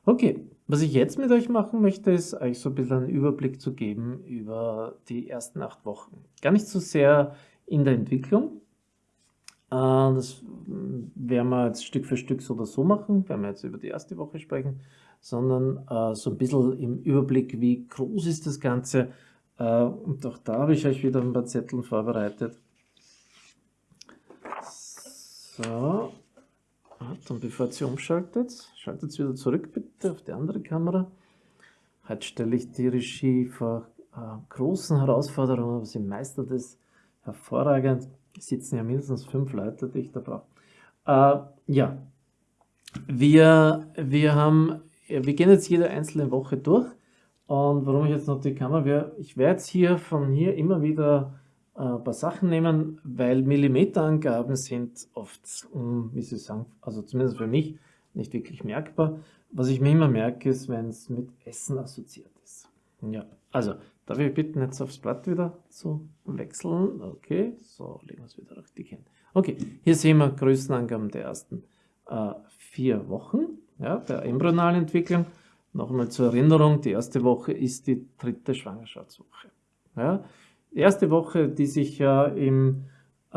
Okay, was ich jetzt mit euch machen möchte, ist euch so ein bisschen einen Überblick zu geben über die ersten acht Wochen. Gar nicht so sehr in der Entwicklung, äh, das werden wir jetzt Stück für Stück so oder so machen, wenn wir jetzt über die erste Woche sprechen, sondern äh, so ein bisschen im Überblick, wie groß ist das Ganze. Äh, und auch da habe ich euch wieder ein paar Zettel vorbereitet. So, und bevor sie umschaltet, schaltet sie wieder zurück bitte auf die andere Kamera. Heute stelle ich die Regie vor äh, großen Herausforderungen, aber sie meistert es hervorragend. Es sitzen ja mindestens fünf Leute, die ich da brauche. Äh, ja, wir, wir haben, wir gehen jetzt jede einzelne Woche durch. Und warum ich jetzt noch die Kamera, ich werde jetzt hier von hier immer wieder ein äh, paar Sachen nehmen, weil Millimeterangaben sind oft, wie Sie sagen, also zumindest für mich, nicht wirklich merkbar. Was ich mir immer merke, ist, wenn es mit Essen assoziiert ist. Ja, also, darf ich bitten, jetzt aufs Blatt wieder zu wechseln? Okay, so, legen wir es wieder richtig hin. Okay, hier sehen wir Größenangaben der ersten äh, vier Wochen ja, der embryonalen Entwicklung. Nochmal zur Erinnerung, die erste Woche ist die dritte Schwangerschaftswoche. Ja, die erste Woche, die sich ja im, äh,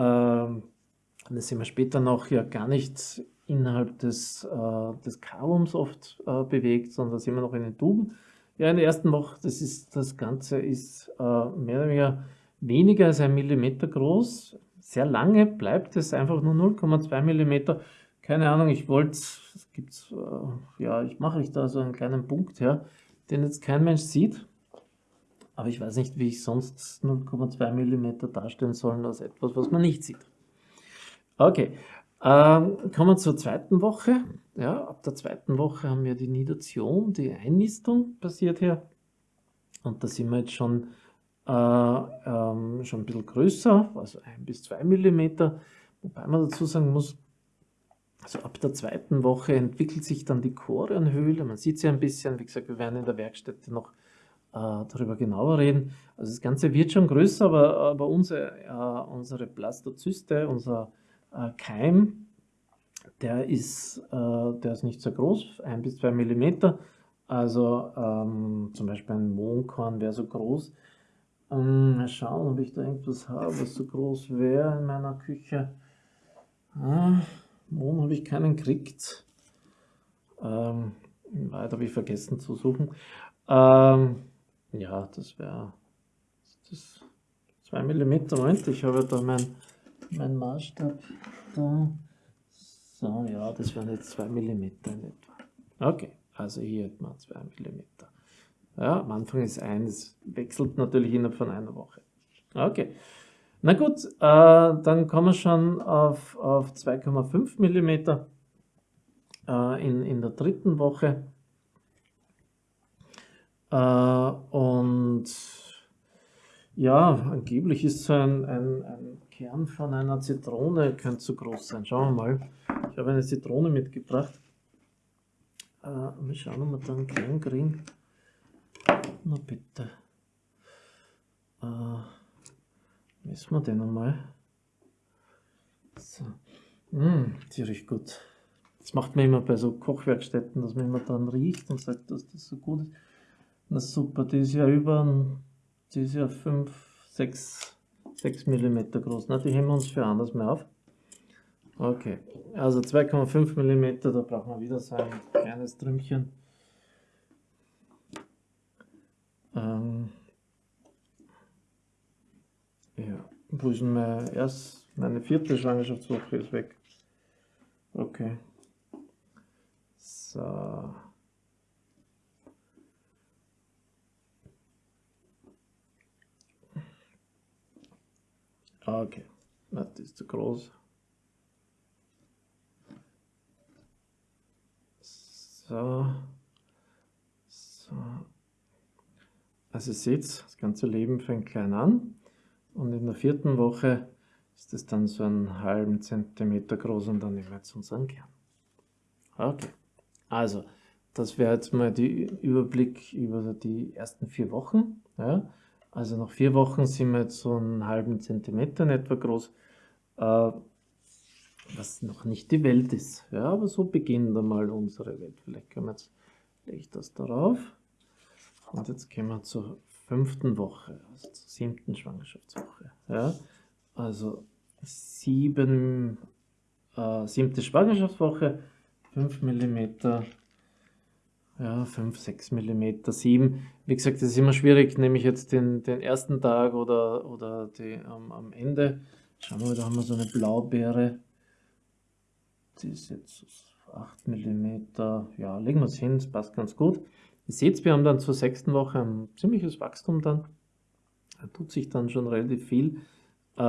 das sehen wir später noch, ja gar nicht innerhalb des, äh, des Karums oft äh, bewegt, sondern sind wir noch in den Tuben. Ja, in der ersten Woche, das, ist, das Ganze ist äh, mehr oder weniger weniger als ein Millimeter groß. Sehr lange bleibt es einfach nur 0,2 Millimeter. Keine Ahnung, ich wollte, es gibt, äh, ja, ich mache ich da so einen kleinen Punkt her, den jetzt kein Mensch sieht. Aber ich weiß nicht, wie ich sonst 0,2 mm darstellen soll als etwas, was man nicht sieht. Okay, ähm, kommen wir zur zweiten Woche. Ja, ab der zweiten Woche haben wir die Nidation, die Einnistung passiert hier. Und da sind wir jetzt schon, äh, ähm, schon ein bisschen größer, also 1 bis 2 mm. Wobei man dazu sagen muss, also ab der zweiten Woche entwickelt sich dann die Chorionhöhle. Man sieht sie ein bisschen, wie gesagt, wir werden in der Werkstätte noch äh, darüber genauer reden. Also das Ganze wird schon größer, aber, aber unsere, äh, unsere Blastozyste, unser äh, Keim, der ist, äh, der ist nicht so groß, ein bis zwei Millimeter. Also ähm, zum Beispiel ein Mohnkorn wäre so groß. Ähm, mal schauen, ob ich da irgendwas habe, was so groß wäre in meiner Küche. Ah, Mohn habe ich keinen gekriegt. Ähm, weiter habe ich vergessen zu suchen. Ähm, ja, das wäre das 2 mm. Moment, ich habe da meinen mein Maßstab da. So, ja, das wären jetzt 2 mm in etwa. Okay, also hier hat man 2 mm. Ja, am Anfang ist 1, wechselt natürlich innerhalb von einer Woche. Okay, na gut, äh, dann kommen wir schon auf, auf 2,5 mm äh, in, in der dritten Woche. Äh, und ja, angeblich ist so ein, ein, ein, Kern von einer Zitrone, könnte so groß sein. Schauen wir mal. Ich habe eine Zitrone mitgebracht. Äh, wir schauen, ob wir da einen kleinen kriegen. Na bitte. Äh, messen wir den einmal. So. Mmh, riecht gut. Das macht man immer bei so Kochwerkstätten, dass man immer dann riecht und sagt, dass das so gut ist. Na super, die ist ja über, die ist ja 5, 6, 6 mm groß. Na, die heben wir uns für anders mehr auf. Okay, also 2,5 mm, da brauchen wir wieder so ein kleines Trümmchen. Ähm, ja, wo ist mein erst, meine vierte Schwangerschaftswoche ist weg. Okay. So. Okay, das ist zu groß. So. So. Also seht, das ganze Leben fängt klein an und in der vierten Woche ist es dann so einen halben Zentimeter groß und dann nehmen wir jetzt unseren Kern. Okay, also das wäre jetzt mal der Überblick über die ersten vier Wochen. Ja. Also nach vier Wochen sind wir jetzt so einen halben Zentimeter in etwa groß, äh, was noch nicht die Welt ist. Ja, aber so beginnt einmal unsere Welt. Vielleicht können wir jetzt, lege ich das darauf. Und jetzt gehen wir zur fünften Woche, also zur siebten Schwangerschaftswoche. Ja, also sieben, äh, siebte Schwangerschaftswoche, 5 mm, ja, 5, 6 mm, 7. Wie gesagt, das ist immer schwierig, nehme ich jetzt den, den ersten Tag oder, oder die, ähm, am Ende. Schauen wir mal, da haben wir so eine Blaubeere. Die ist jetzt 8 mm. Ja, legen wir es hin, das passt ganz gut. Ihr seht, wir haben dann zur sechsten Woche ein ziemliches Wachstum dann. Da tut sich dann schon relativ viel. Äh,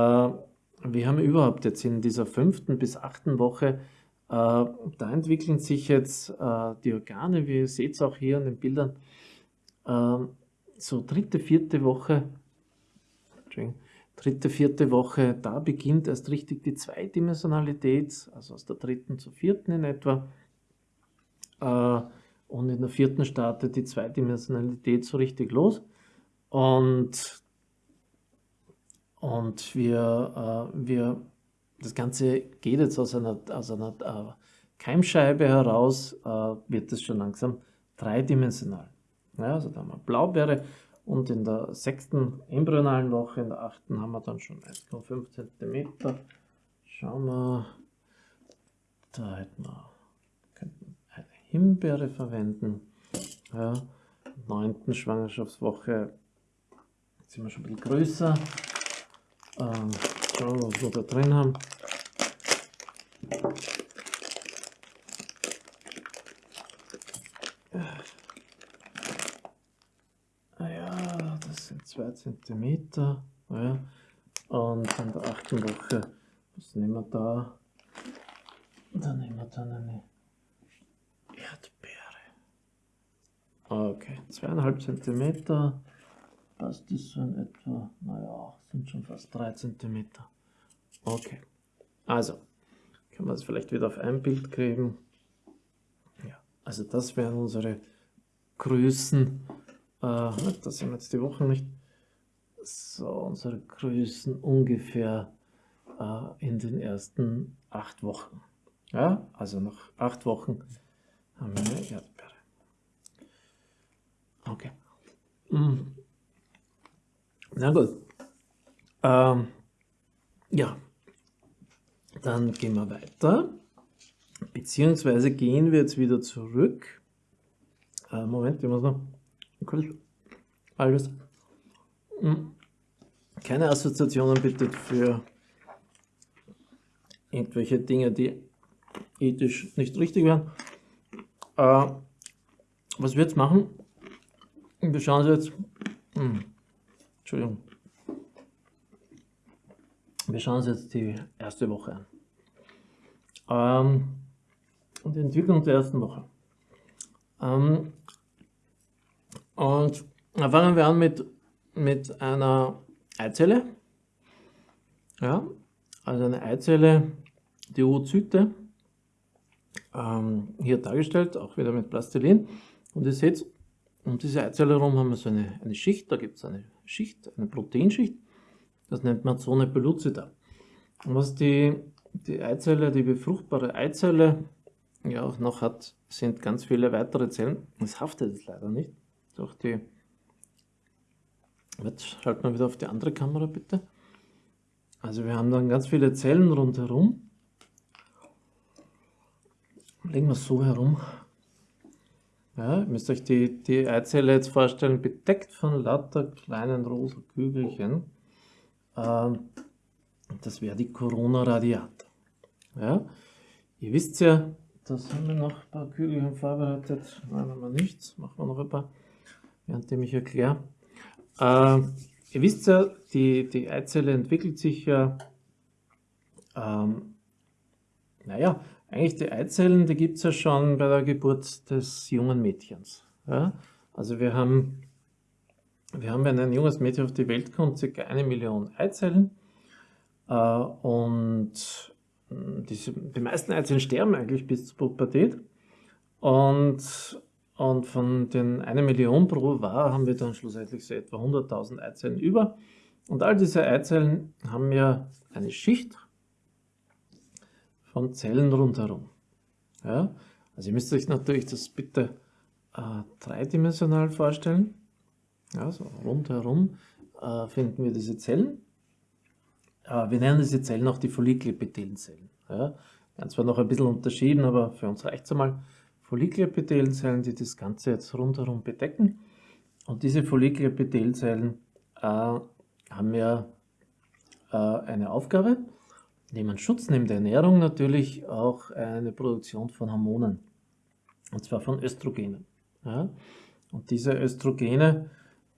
wir haben überhaupt jetzt in dieser fünften bis achten Woche, äh, da entwickeln sich jetzt äh, die Organe, wie ihr seht auch hier in den Bildern, äh, so dritte, vierte Woche, dritte, vierte Woche, da beginnt erst richtig die Zweidimensionalität, also aus der dritten zur vierten in etwa. Und in der vierten startet die Zweidimensionalität so richtig los. Und, und wir, äh, wir, das Ganze geht jetzt aus einer, aus einer äh, Keimscheibe heraus, äh, wird es schon langsam dreidimensional. Ja, also da haben wir Blaubeere und in der sechsten embryonalen Woche, in der achten haben wir dann schon 1,5 cm. Schauen wir, da hätten wir Himbeere verwenden. Ja, neunten Schwangerschaftswoche sind wir schon ein bisschen größer. Ähm, schauen wir, was wir da drin haben. Ah ja, das sind zwei Zentimeter. Ja. Und in der achten Woche, was nehmen wir da? Da nehmen wir dann eine Okay, zweieinhalb Zentimeter. Passt das so in etwa? Naja, sind schon fast drei Zentimeter. Okay, also können wir es vielleicht wieder auf ein Bild kriegen. Ja, also das wären unsere Größen. Äh, das sind jetzt die Wochen nicht. So, unsere Größen ungefähr äh, in den ersten acht Wochen. Ja, also nach acht Wochen haben wir eine Erdbeere. Okay. Mm. Na gut. Ähm, ja, dann gehen wir weiter. Beziehungsweise gehen wir jetzt wieder zurück. Äh, Moment, ich muss noch alles. Mm. Keine Assoziationen bitte für irgendwelche Dinge, die ethisch nicht richtig wären. Äh, was wir jetzt machen, wir schauen uns jetzt, hm, Entschuldigung, wir schauen uns jetzt die erste Woche an. Ähm, die Entwicklung der ersten Woche. Ähm, und da fangen wir an mit, mit einer Eizelle. Ja, also eine Eizelle, die Oozyte, ähm, hier dargestellt, auch wieder mit Plastilin. Und ihr seht, um diese Eizelle herum haben wir so eine, eine Schicht, da gibt es eine Schicht, eine Proteinschicht, das nennt man Zone pellucida. Und was die, die Eizelle, die befruchtbare Eizelle ja auch noch hat, sind ganz viele weitere Zellen. Es haftet es leider nicht durch die Jetzt schalten wir wieder auf die andere Kamera bitte. Also wir haben dann ganz viele Zellen rundherum. Legen wir es so herum. Ja, ihr müsst euch die, die Eizelle jetzt vorstellen, bedeckt von lauter kleinen rosa Kügelchen. Ähm, das wäre die Corona Radiata. Ja, ihr wisst ja, das haben wir noch ein paar Kügelchen vorbereitet. Nein, haben wir nichts. Machen wir noch ein paar, während ich erkläre. Äh, ihr wisst ja, die, die Eizelle entwickelt sich ja, ähm, naja, eigentlich die Eizellen, die gibt es ja schon bei der Geburt des jungen Mädchens. Ja? Also wir haben, wir haben, wenn ein junges Mädchen auf die Welt kommt, circa eine Million Eizellen. Äh, und diese, die meisten Eizellen sterben eigentlich bis zur Pubertät. Und und von den 1 Million pro War haben wir dann schlussendlich so etwa 100.000 Eizellen über. Und all diese Eizellen haben ja eine Schicht von Zellen rundherum. Ja? Also ihr müsst euch natürlich das bitte äh, dreidimensional vorstellen. Ja, so rundherum äh, finden wir diese Zellen. Äh, wir nennen diese Zellen auch die Follikelepithelzellen. Ja? Werden zwar noch ein bisschen unterschieden, aber für uns reicht es einmal. Follikelepithelzellen, die das Ganze jetzt rundherum bedecken. Und diese Follikelepithelzellen äh, haben ja äh, eine Aufgabe, neben Schutz, neben der Ernährung natürlich auch eine Produktion von Hormonen. Und zwar von Östrogenen. Ja? Und diese Östrogene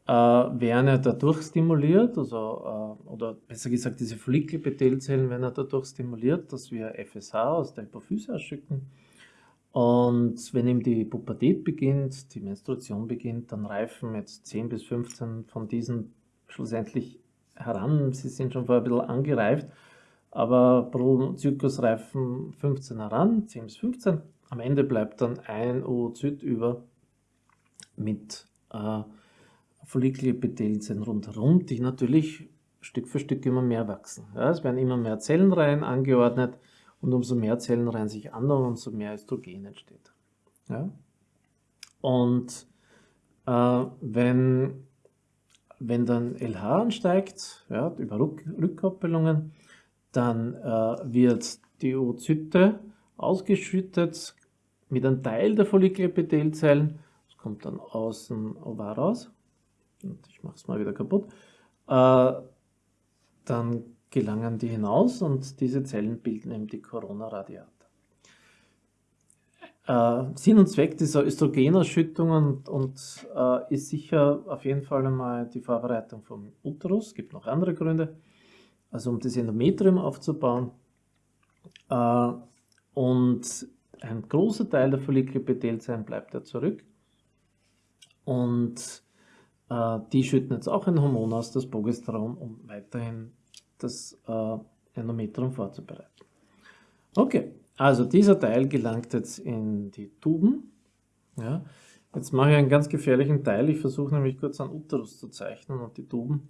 äh, werden ja dadurch stimuliert, also, äh, oder besser gesagt, diese Follikelepithelzellen werden ja dadurch stimuliert, dass wir FSH aus der Hypophyse ausschicken und wenn eben die Pubertät beginnt, die Menstruation beginnt, dann reifen jetzt 10 bis 15 von diesen schlussendlich heran. Sie sind schon vorher ein bisschen angereift, aber pro Zyklus reifen 15 heran, 10 bis 15. Am Ende bleibt dann ein Oozyt über mit äh, Follikelepithelzellen rundherum, die natürlich Stück für Stück immer mehr wachsen. Ja, es werden immer mehr Zellenreihen angeordnet und umso mehr Zellen reihen sich an und umso mehr Östrogen entsteht. Ja? Und äh, wenn, wenn dann LH ansteigt, ja, über Rück Rückkoppelungen, dann äh, wird die Oozyte ausgeschüttet mit einem Teil der Follikelepithelzellen. Das kommt dann aus dem Ovar raus. Und ich mache es mal wieder kaputt. Äh, dann gelangen die hinaus und diese Zellen bilden eben die Corona-Radiata. Äh, Sinn und Zweck dieser Östrogenausschüttung und, und äh, ist sicher auf jeden Fall einmal die Vorbereitung vom Uterus. Es gibt noch andere Gründe, also um das Endometrium aufzubauen. Äh, und ein großer Teil der Follikelepithelzellen bleibt ja zurück. Und äh, die schütten jetzt auch ein Hormon aus, das Progesteron, um weiterhin das äh, Endometrium vorzubereiten. Okay, also dieser Teil gelangt jetzt in die Tuben. Ja. Jetzt mache ich einen ganz gefährlichen Teil. Ich versuche nämlich kurz einen Uterus zu zeichnen und die Tuben.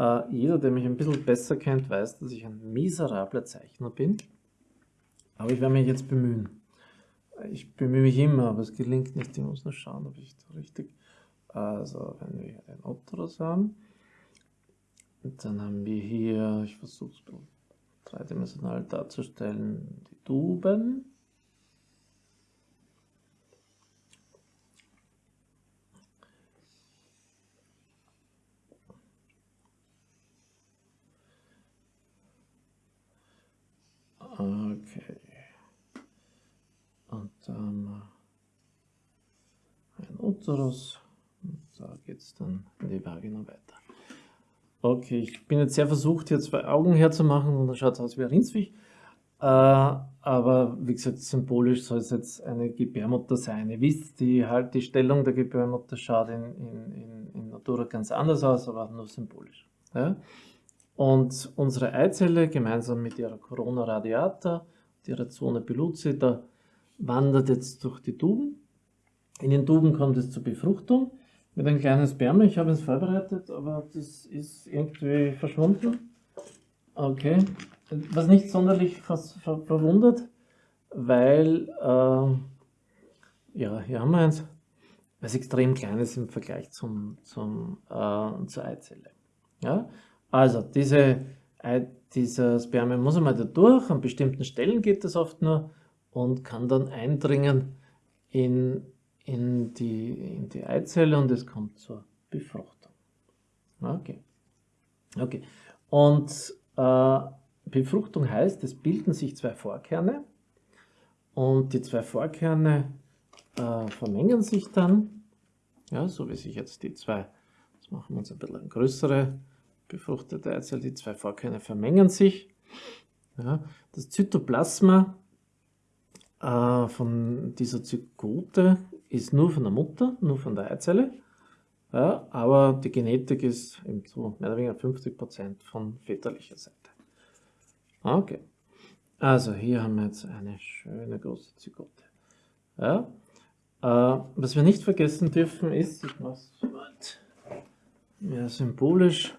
Äh, jeder, der mich ein bisschen besser kennt, weiß, dass ich ein miserabler Zeichner bin. Aber ich werde mich jetzt bemühen. Ich bemühe mich immer, aber es gelingt nicht. Ich muss nur schauen, ob ich da richtig... Also, wenn wir einen Uterus haben, und dann haben wir hier, ich versuche es dreidimensional darzustellen, die Tuben. Okay. Und dann wir ein Uterus. Und da geht es dann in die Vagina weiter. Okay, ich bin jetzt sehr versucht, hier zwei Augen herzumachen und dann schaut es aus wie ein Rindsfisch. Äh, aber wie gesagt, symbolisch soll es jetzt eine Gebärmutter sein. Ihr wisst, die, halt, die Stellung der Gebärmutter schaut in, in, in, in Natura ganz anders aus, aber nur symbolisch. Ja? Und unsere Eizelle gemeinsam mit ihrer Corona radiata, ihrer Zone pellucida, wandert jetzt durch die Tuben. In den Tuben kommt es zur Befruchtung mit einem kleinen Sperma. Ich habe es vorbereitet, aber das ist irgendwie verschwunden. Okay. Was nicht sonderlich ver ver verwundert, weil, äh, ja, hier haben wir eins. es extrem klein ist im Vergleich zum, zum, äh, zur Eizelle. Ja? Also diese, dieser Spermium muss einmal da durch, an bestimmten Stellen geht das oft nur und kann dann eindringen in, in, die, in die Eizelle und es kommt zur Befruchtung. Okay. Okay. Und äh, Befruchtung heißt, es bilden sich zwei Vorkerne und die zwei Vorkerne äh, vermengen sich dann, ja, so wie sich jetzt die zwei, das machen wir uns ein bisschen größere befruchtete Eizelle, die zwei Vorkerne vermengen sich. Ja, das Zytoplasma äh, von dieser Zygote ist nur von der Mutter, nur von der Eizelle, ja, aber die Genetik ist eben so mehr oder weniger 50% von väterlicher Seite. Okay, also hier haben wir jetzt eine schöne große Zygote. Ja, äh, was wir nicht vergessen dürfen ist, ich mache es mehr symbolisch,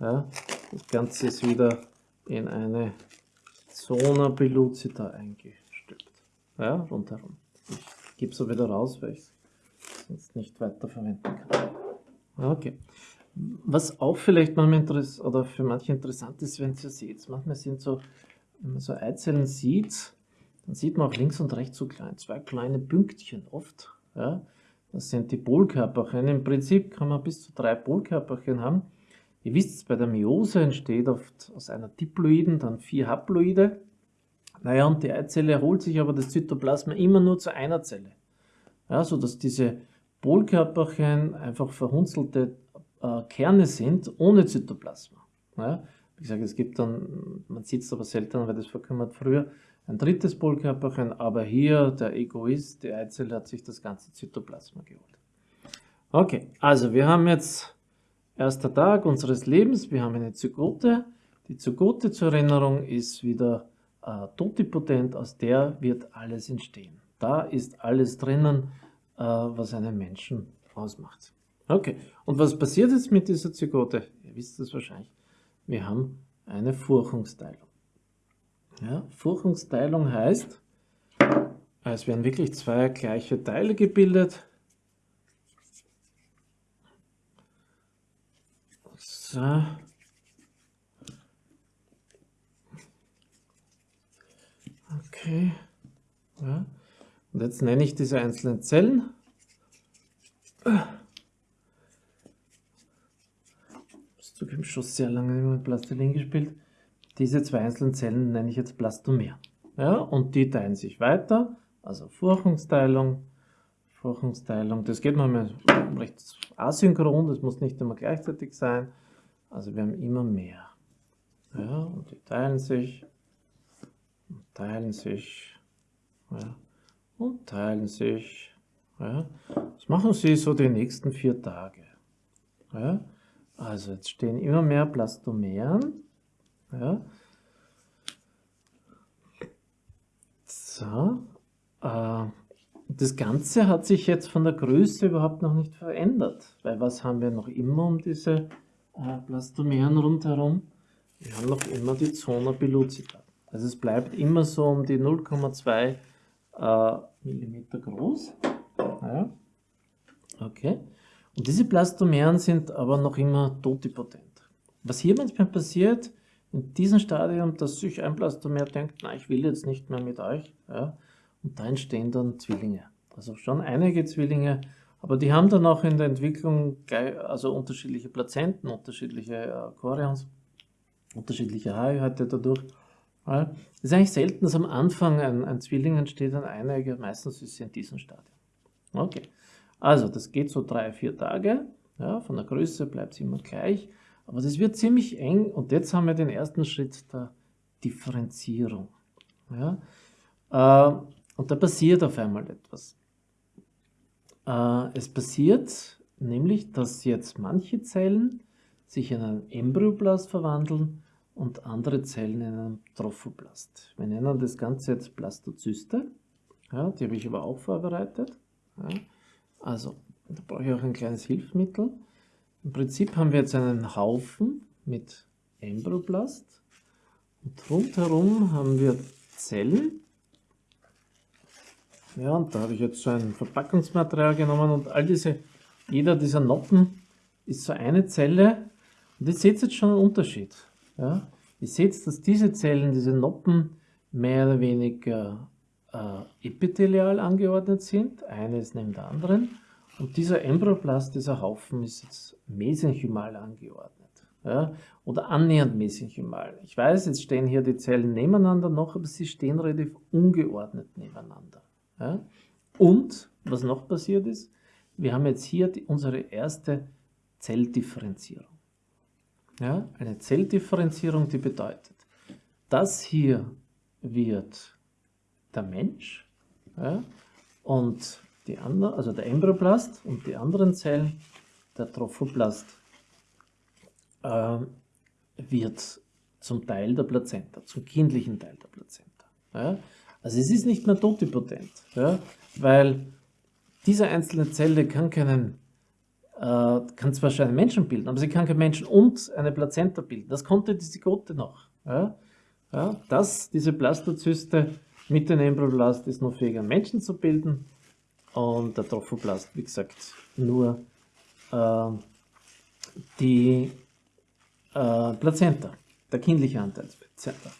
ja, das Ganze ist wieder in eine Zona pellucida eingestülpt. Ja, rundherum. Ich gebe es wieder raus, weil ich es sonst nicht weiter verwenden kann. Okay. Was auch vielleicht manchmal oder für manche interessant ist, wenn ihr seht, manchmal sind so, wenn man so Eizellen sieht, dann sieht man auch links und rechts so klein, zwei kleine Pünktchen oft. Ja. Das sind die Polkörperchen. Im Prinzip kann man bis zu drei Polkörperchen haben. Ihr wisst, bei der Meiose entsteht oft aus einer Diploiden dann vier Haploide. Naja, und die Eizelle erholt sich aber das Zytoplasma immer nur zu einer Zelle. Ja, sodass diese Polkörperchen einfach verhunzelte äh, Kerne sind, ohne Zytoplasma. Ja, wie gesagt, es gibt dann, man sieht es aber selten, weil das verkümmert früher, ein drittes Polkörperchen, aber hier der Egoist, die Eizelle hat sich das ganze Zytoplasma geholt. Okay, also wir haben jetzt Erster Tag unseres Lebens, wir haben eine Zygote. Die Zygote zur Erinnerung ist wieder äh, totipotent, aus der wird alles entstehen. Da ist alles drinnen, äh, was einen Menschen ausmacht. Okay, und was passiert jetzt mit dieser Zygote? Ihr wisst es wahrscheinlich. Wir haben eine Furchungsteilung. Ja, Furchungsteilung heißt, es werden wirklich zwei gleiche Teile gebildet. So. Okay. Ja. Und jetzt nenne ich diese einzelnen Zellen. Das zugeben schon sehr lange mit Plastilin gespielt. Diese zwei einzelnen Zellen nenne ich jetzt Blastomer. Ja, und die teilen sich weiter, also Furchungsteilung, Furchungsteilung. Das geht manchmal recht asynchron, das muss nicht immer gleichzeitig sein. Also wir haben immer mehr. Ja, und die teilen sich, und teilen sich, ja, und teilen sich. Ja. Das machen sie so die nächsten vier Tage. Ja. Also jetzt stehen immer mehr Plastomeren. Ja. So. Äh, das Ganze hat sich jetzt von der Größe überhaupt noch nicht verändert, weil was haben wir noch immer um diese äh, Plastomeren rundherum. Wir haben noch immer die Zona pellucida. Also es bleibt immer so um die 0,2 äh, mm groß. Ja. Okay. Und diese Plastomeren sind aber noch immer totipotent. Was hier manchmal passiert, in diesem Stadium, dass sich ein Plastomer denkt, na, ich will jetzt nicht mehr mit euch, ja, und da entstehen dann Zwillinge. Also schon einige Zwillinge, aber die haben dann auch in der Entwicklung also unterschiedliche Plazenten, unterschiedliche äh, Chorions, unterschiedliche Haarhäute dadurch. Es ist eigentlich selten, dass am Anfang ein, ein Zwilling entsteht, ein Eineiger, meistens ist es in diesem Stadium. Okay, also das geht so drei, vier Tage, ja, von der Größe bleibt es immer gleich, aber das wird ziemlich eng und jetzt haben wir den ersten Schritt der Differenzierung. Ja. Äh, und da passiert auf einmal etwas. Äh, es passiert nämlich, dass jetzt manche Zellen sich in einen Embryoblast verwandeln und andere Zellen in einen Trophoblast. Wir nennen das Ganze jetzt Blastozyste. Ja, die habe ich aber auch vorbereitet. Ja, also, da brauche ich auch ein kleines Hilfsmittel. Im Prinzip haben wir jetzt einen Haufen mit Embryoblast und rundherum haben wir Zellen, Ja, und da habe ich jetzt so ein Verpackungsmaterial genommen und all diese, jeder dieser Noppen ist so eine Zelle. Und ihr seht jetzt schon einen Unterschied. Ja? Ihr seht, dass diese Zellen, diese Noppen, mehr oder weniger äh, epithelial angeordnet sind. Eines neben der anderen. Und dieser Embryoplast, dieser Haufen, ist jetzt mesenchymal angeordnet. Ja? Oder annähernd mesenchymal. Ich weiß, jetzt stehen hier die Zellen nebeneinander noch, aber sie stehen relativ ungeordnet nebeneinander. Ja? Und, was noch passiert ist, wir haben jetzt hier die, unsere erste Zelldifferenzierung. Ja? Eine Zelldifferenzierung, die bedeutet, das hier wird der Mensch ja? und die andere, also der Embryoplast und die anderen Zellen, der Trophoplast, äh, wird zum Teil der Plazenta, zum kindlichen Teil der Plazenta. Ja? Also es ist nicht mehr totipotent, ja? weil diese einzelne Zelle kann keinen, äh, kann zwar schon einen Menschen bilden, aber sie kann keinen Menschen und eine Plazenta bilden. Das konnte die Zygote noch. Ja? Ja, das, diese Blastozyste mit dem Embryoblast ist noch fähig, einen Menschen zu bilden und der Trophoblast, wie gesagt, nur äh, die äh, Plazenta, der kindliche Anteil Plazenta.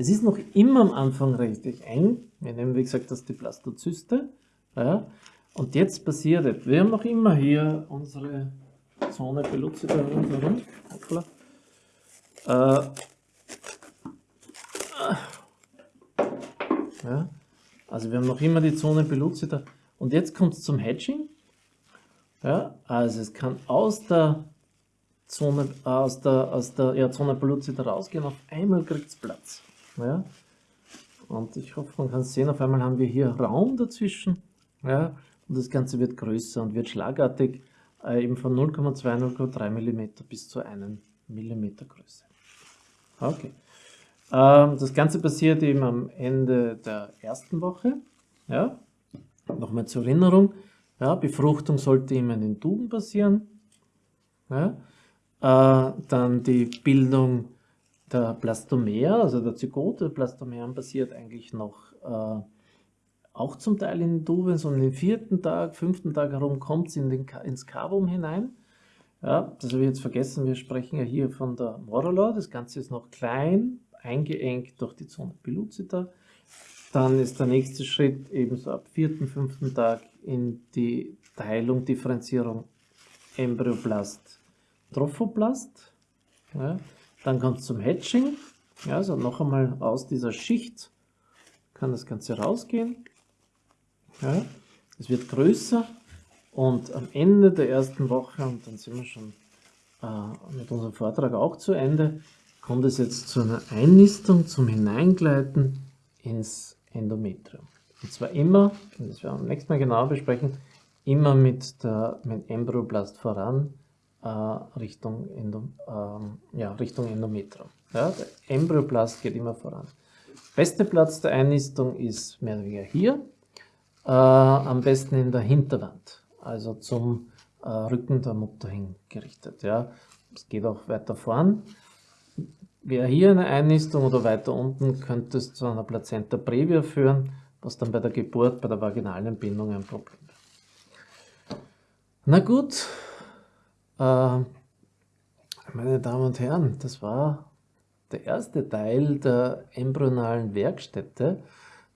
Es ist noch immer am Anfang richtig eng. Wir nehmen, wie gesagt, das die Blastozyste. Ja. Und jetzt passiert es. Wir haben noch immer hier unsere Zone Peluzida rundherum. Äh, ja. Also wir haben noch immer die Zone Peluzida. Und jetzt kommt es zum Hedging. Ja, also es kann aus der Zone, aus der, aus der ja, Zone Peluzida rausgehen, auf einmal kriegt es Platz. Ja. Und ich hoffe, man kann sehen, auf einmal haben wir hier Raum dazwischen. Ja, und das Ganze wird größer und wird schlagartig äh, eben von 0,2, 0,3 mm bis zu 1 mm Größe. Okay. Ähm, das Ganze passiert eben am Ende der ersten Woche. Ja, Nochmal zur Erinnerung, ja, Befruchtung sollte immer in den Tuben passieren. Ja, äh, dann die Bildung der Blastomere, also der Zygote der Blastomeren passiert eigentlich noch äh, auch zum Teil in den so in den vierten Tag, fünften Tag herum kommt es in ins Cavum hinein. Ja, das habe ich jetzt vergessen, wir sprechen ja hier von der Morula, das Ganze ist noch klein, eingeengt durch die Zone pellucida. Dann ist der nächste Schritt ebenso ab vierten, fünften Tag in die Teilung, Differenzierung Embryoplast, Trophoplast. Ja. Dann kommt es zum Hatching. Ja, also noch einmal aus dieser Schicht kann das Ganze rausgehen. Ja. Es wird größer und am Ende der ersten Woche, und dann sind wir schon äh, mit unserem Vortrag auch zu Ende, kommt es jetzt zu einer Einnistung, zum Hineingleiten ins Endometrium. Und zwar immer, und das werden wir am nächsten Mal genauer besprechen, immer mit, der, mit Embryoblast voran Richtung, Endo, äh, ja, Richtung Endometrium. Ja, der Embryoblast geht immer voran. Beste Platz der Einnistung ist mehr oder weniger hier, äh, am besten in der Hinterwand, also zum äh, Rücken der Mutter hingerichtet. Ja. Es geht auch weiter voran. Wäre hier eine Einnistung oder weiter unten, könnte es zu einer Plazenta previa führen, was dann bei der Geburt, bei der vaginalen Entbindung ein Problem wäre. Na gut, äh, meine Damen und Herren, das war der erste Teil der embryonalen Werkstätte,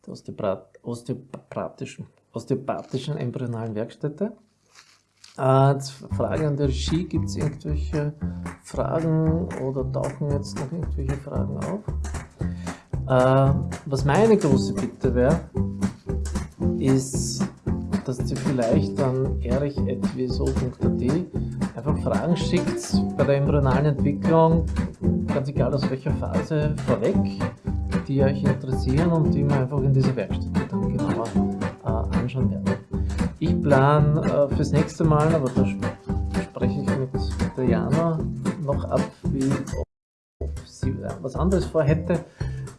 der osteopathischen, osteopathischen embryonalen Werkstätte. Äh, Frage an der Regie, gibt es irgendwelche Fragen oder tauchen jetzt noch irgendwelche Fragen auf? Äh, was meine große Bitte wäre, ist, dass ihr vielleicht an erich.wso.at einfach Fragen schickt bei der embryonalen Entwicklung, ganz egal aus welcher Phase, vorweg, die euch interessieren und die wir einfach in dieser Werkstatt dann genauer äh, anschauen werden. Ich plane äh, fürs nächste Mal, aber da spreche ich mit der Jana noch ab, wie, ob sie äh, was anderes vorhätte.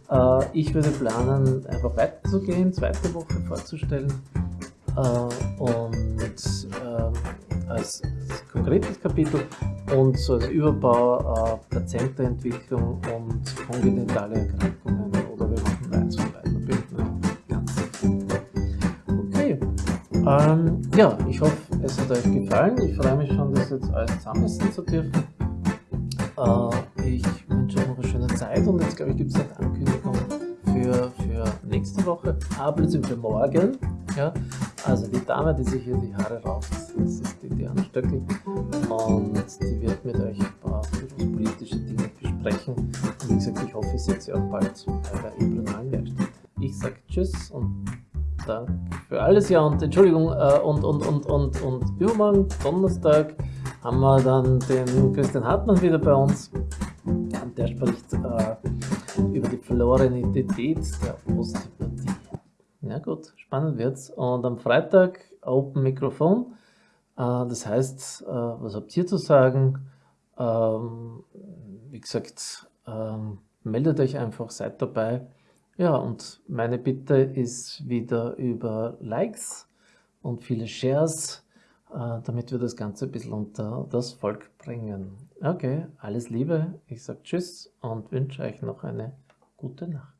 Äh, ich würde planen, einfach weiterzugehen, zweite Woche vorzustellen und äh, als, konkretes Kapitel und so als Überbau äh, Plazenta-Entwicklung und kongenitale Erkrankungen oder wir machen eins von beiden. Ähm, ja, ich hoffe, es hat euch gefallen. Ich freue mich schon, das jetzt alles zusammensetzen zu dürfen. Äh, ich wünsche euch noch eine schöne Zeit und jetzt glaube ich gibt es eine Ankündigung für, für nächste Woche, aber beziehungsweise morgen. Ja? Also die Dame, die sich hier die Haare rauft, das ist die Diana Stöckel und die wird mit euch ein paar politische Dinge besprechen. Und wie gesagt, ich hoffe, ich sehe sie auch bald bei der imperialen Werkstatt. Ich sage Tschüss und Danke für alles. Ja, und Entschuldigung, äh, und, und, und, und, und übermorgen, Donnerstag, haben wir dann den Christian Hartmann wieder bei uns. Und der spricht äh, über die verlorene Identität der Osteopathie. Ja gut, spannend wird's. Und am Freitag Open Mikrofon. Äh, das heißt, äh, was habt ihr zu sagen? Ähm, wie gesagt, ähm, meldet euch einfach, seid dabei. Ja, und meine Bitte ist wieder über Likes und viele Shares, äh, damit wir das Ganze ein bisschen unter das Volk bringen. Okay, alles Liebe, ich sage Tschüss und wünsche euch noch eine gute Nacht.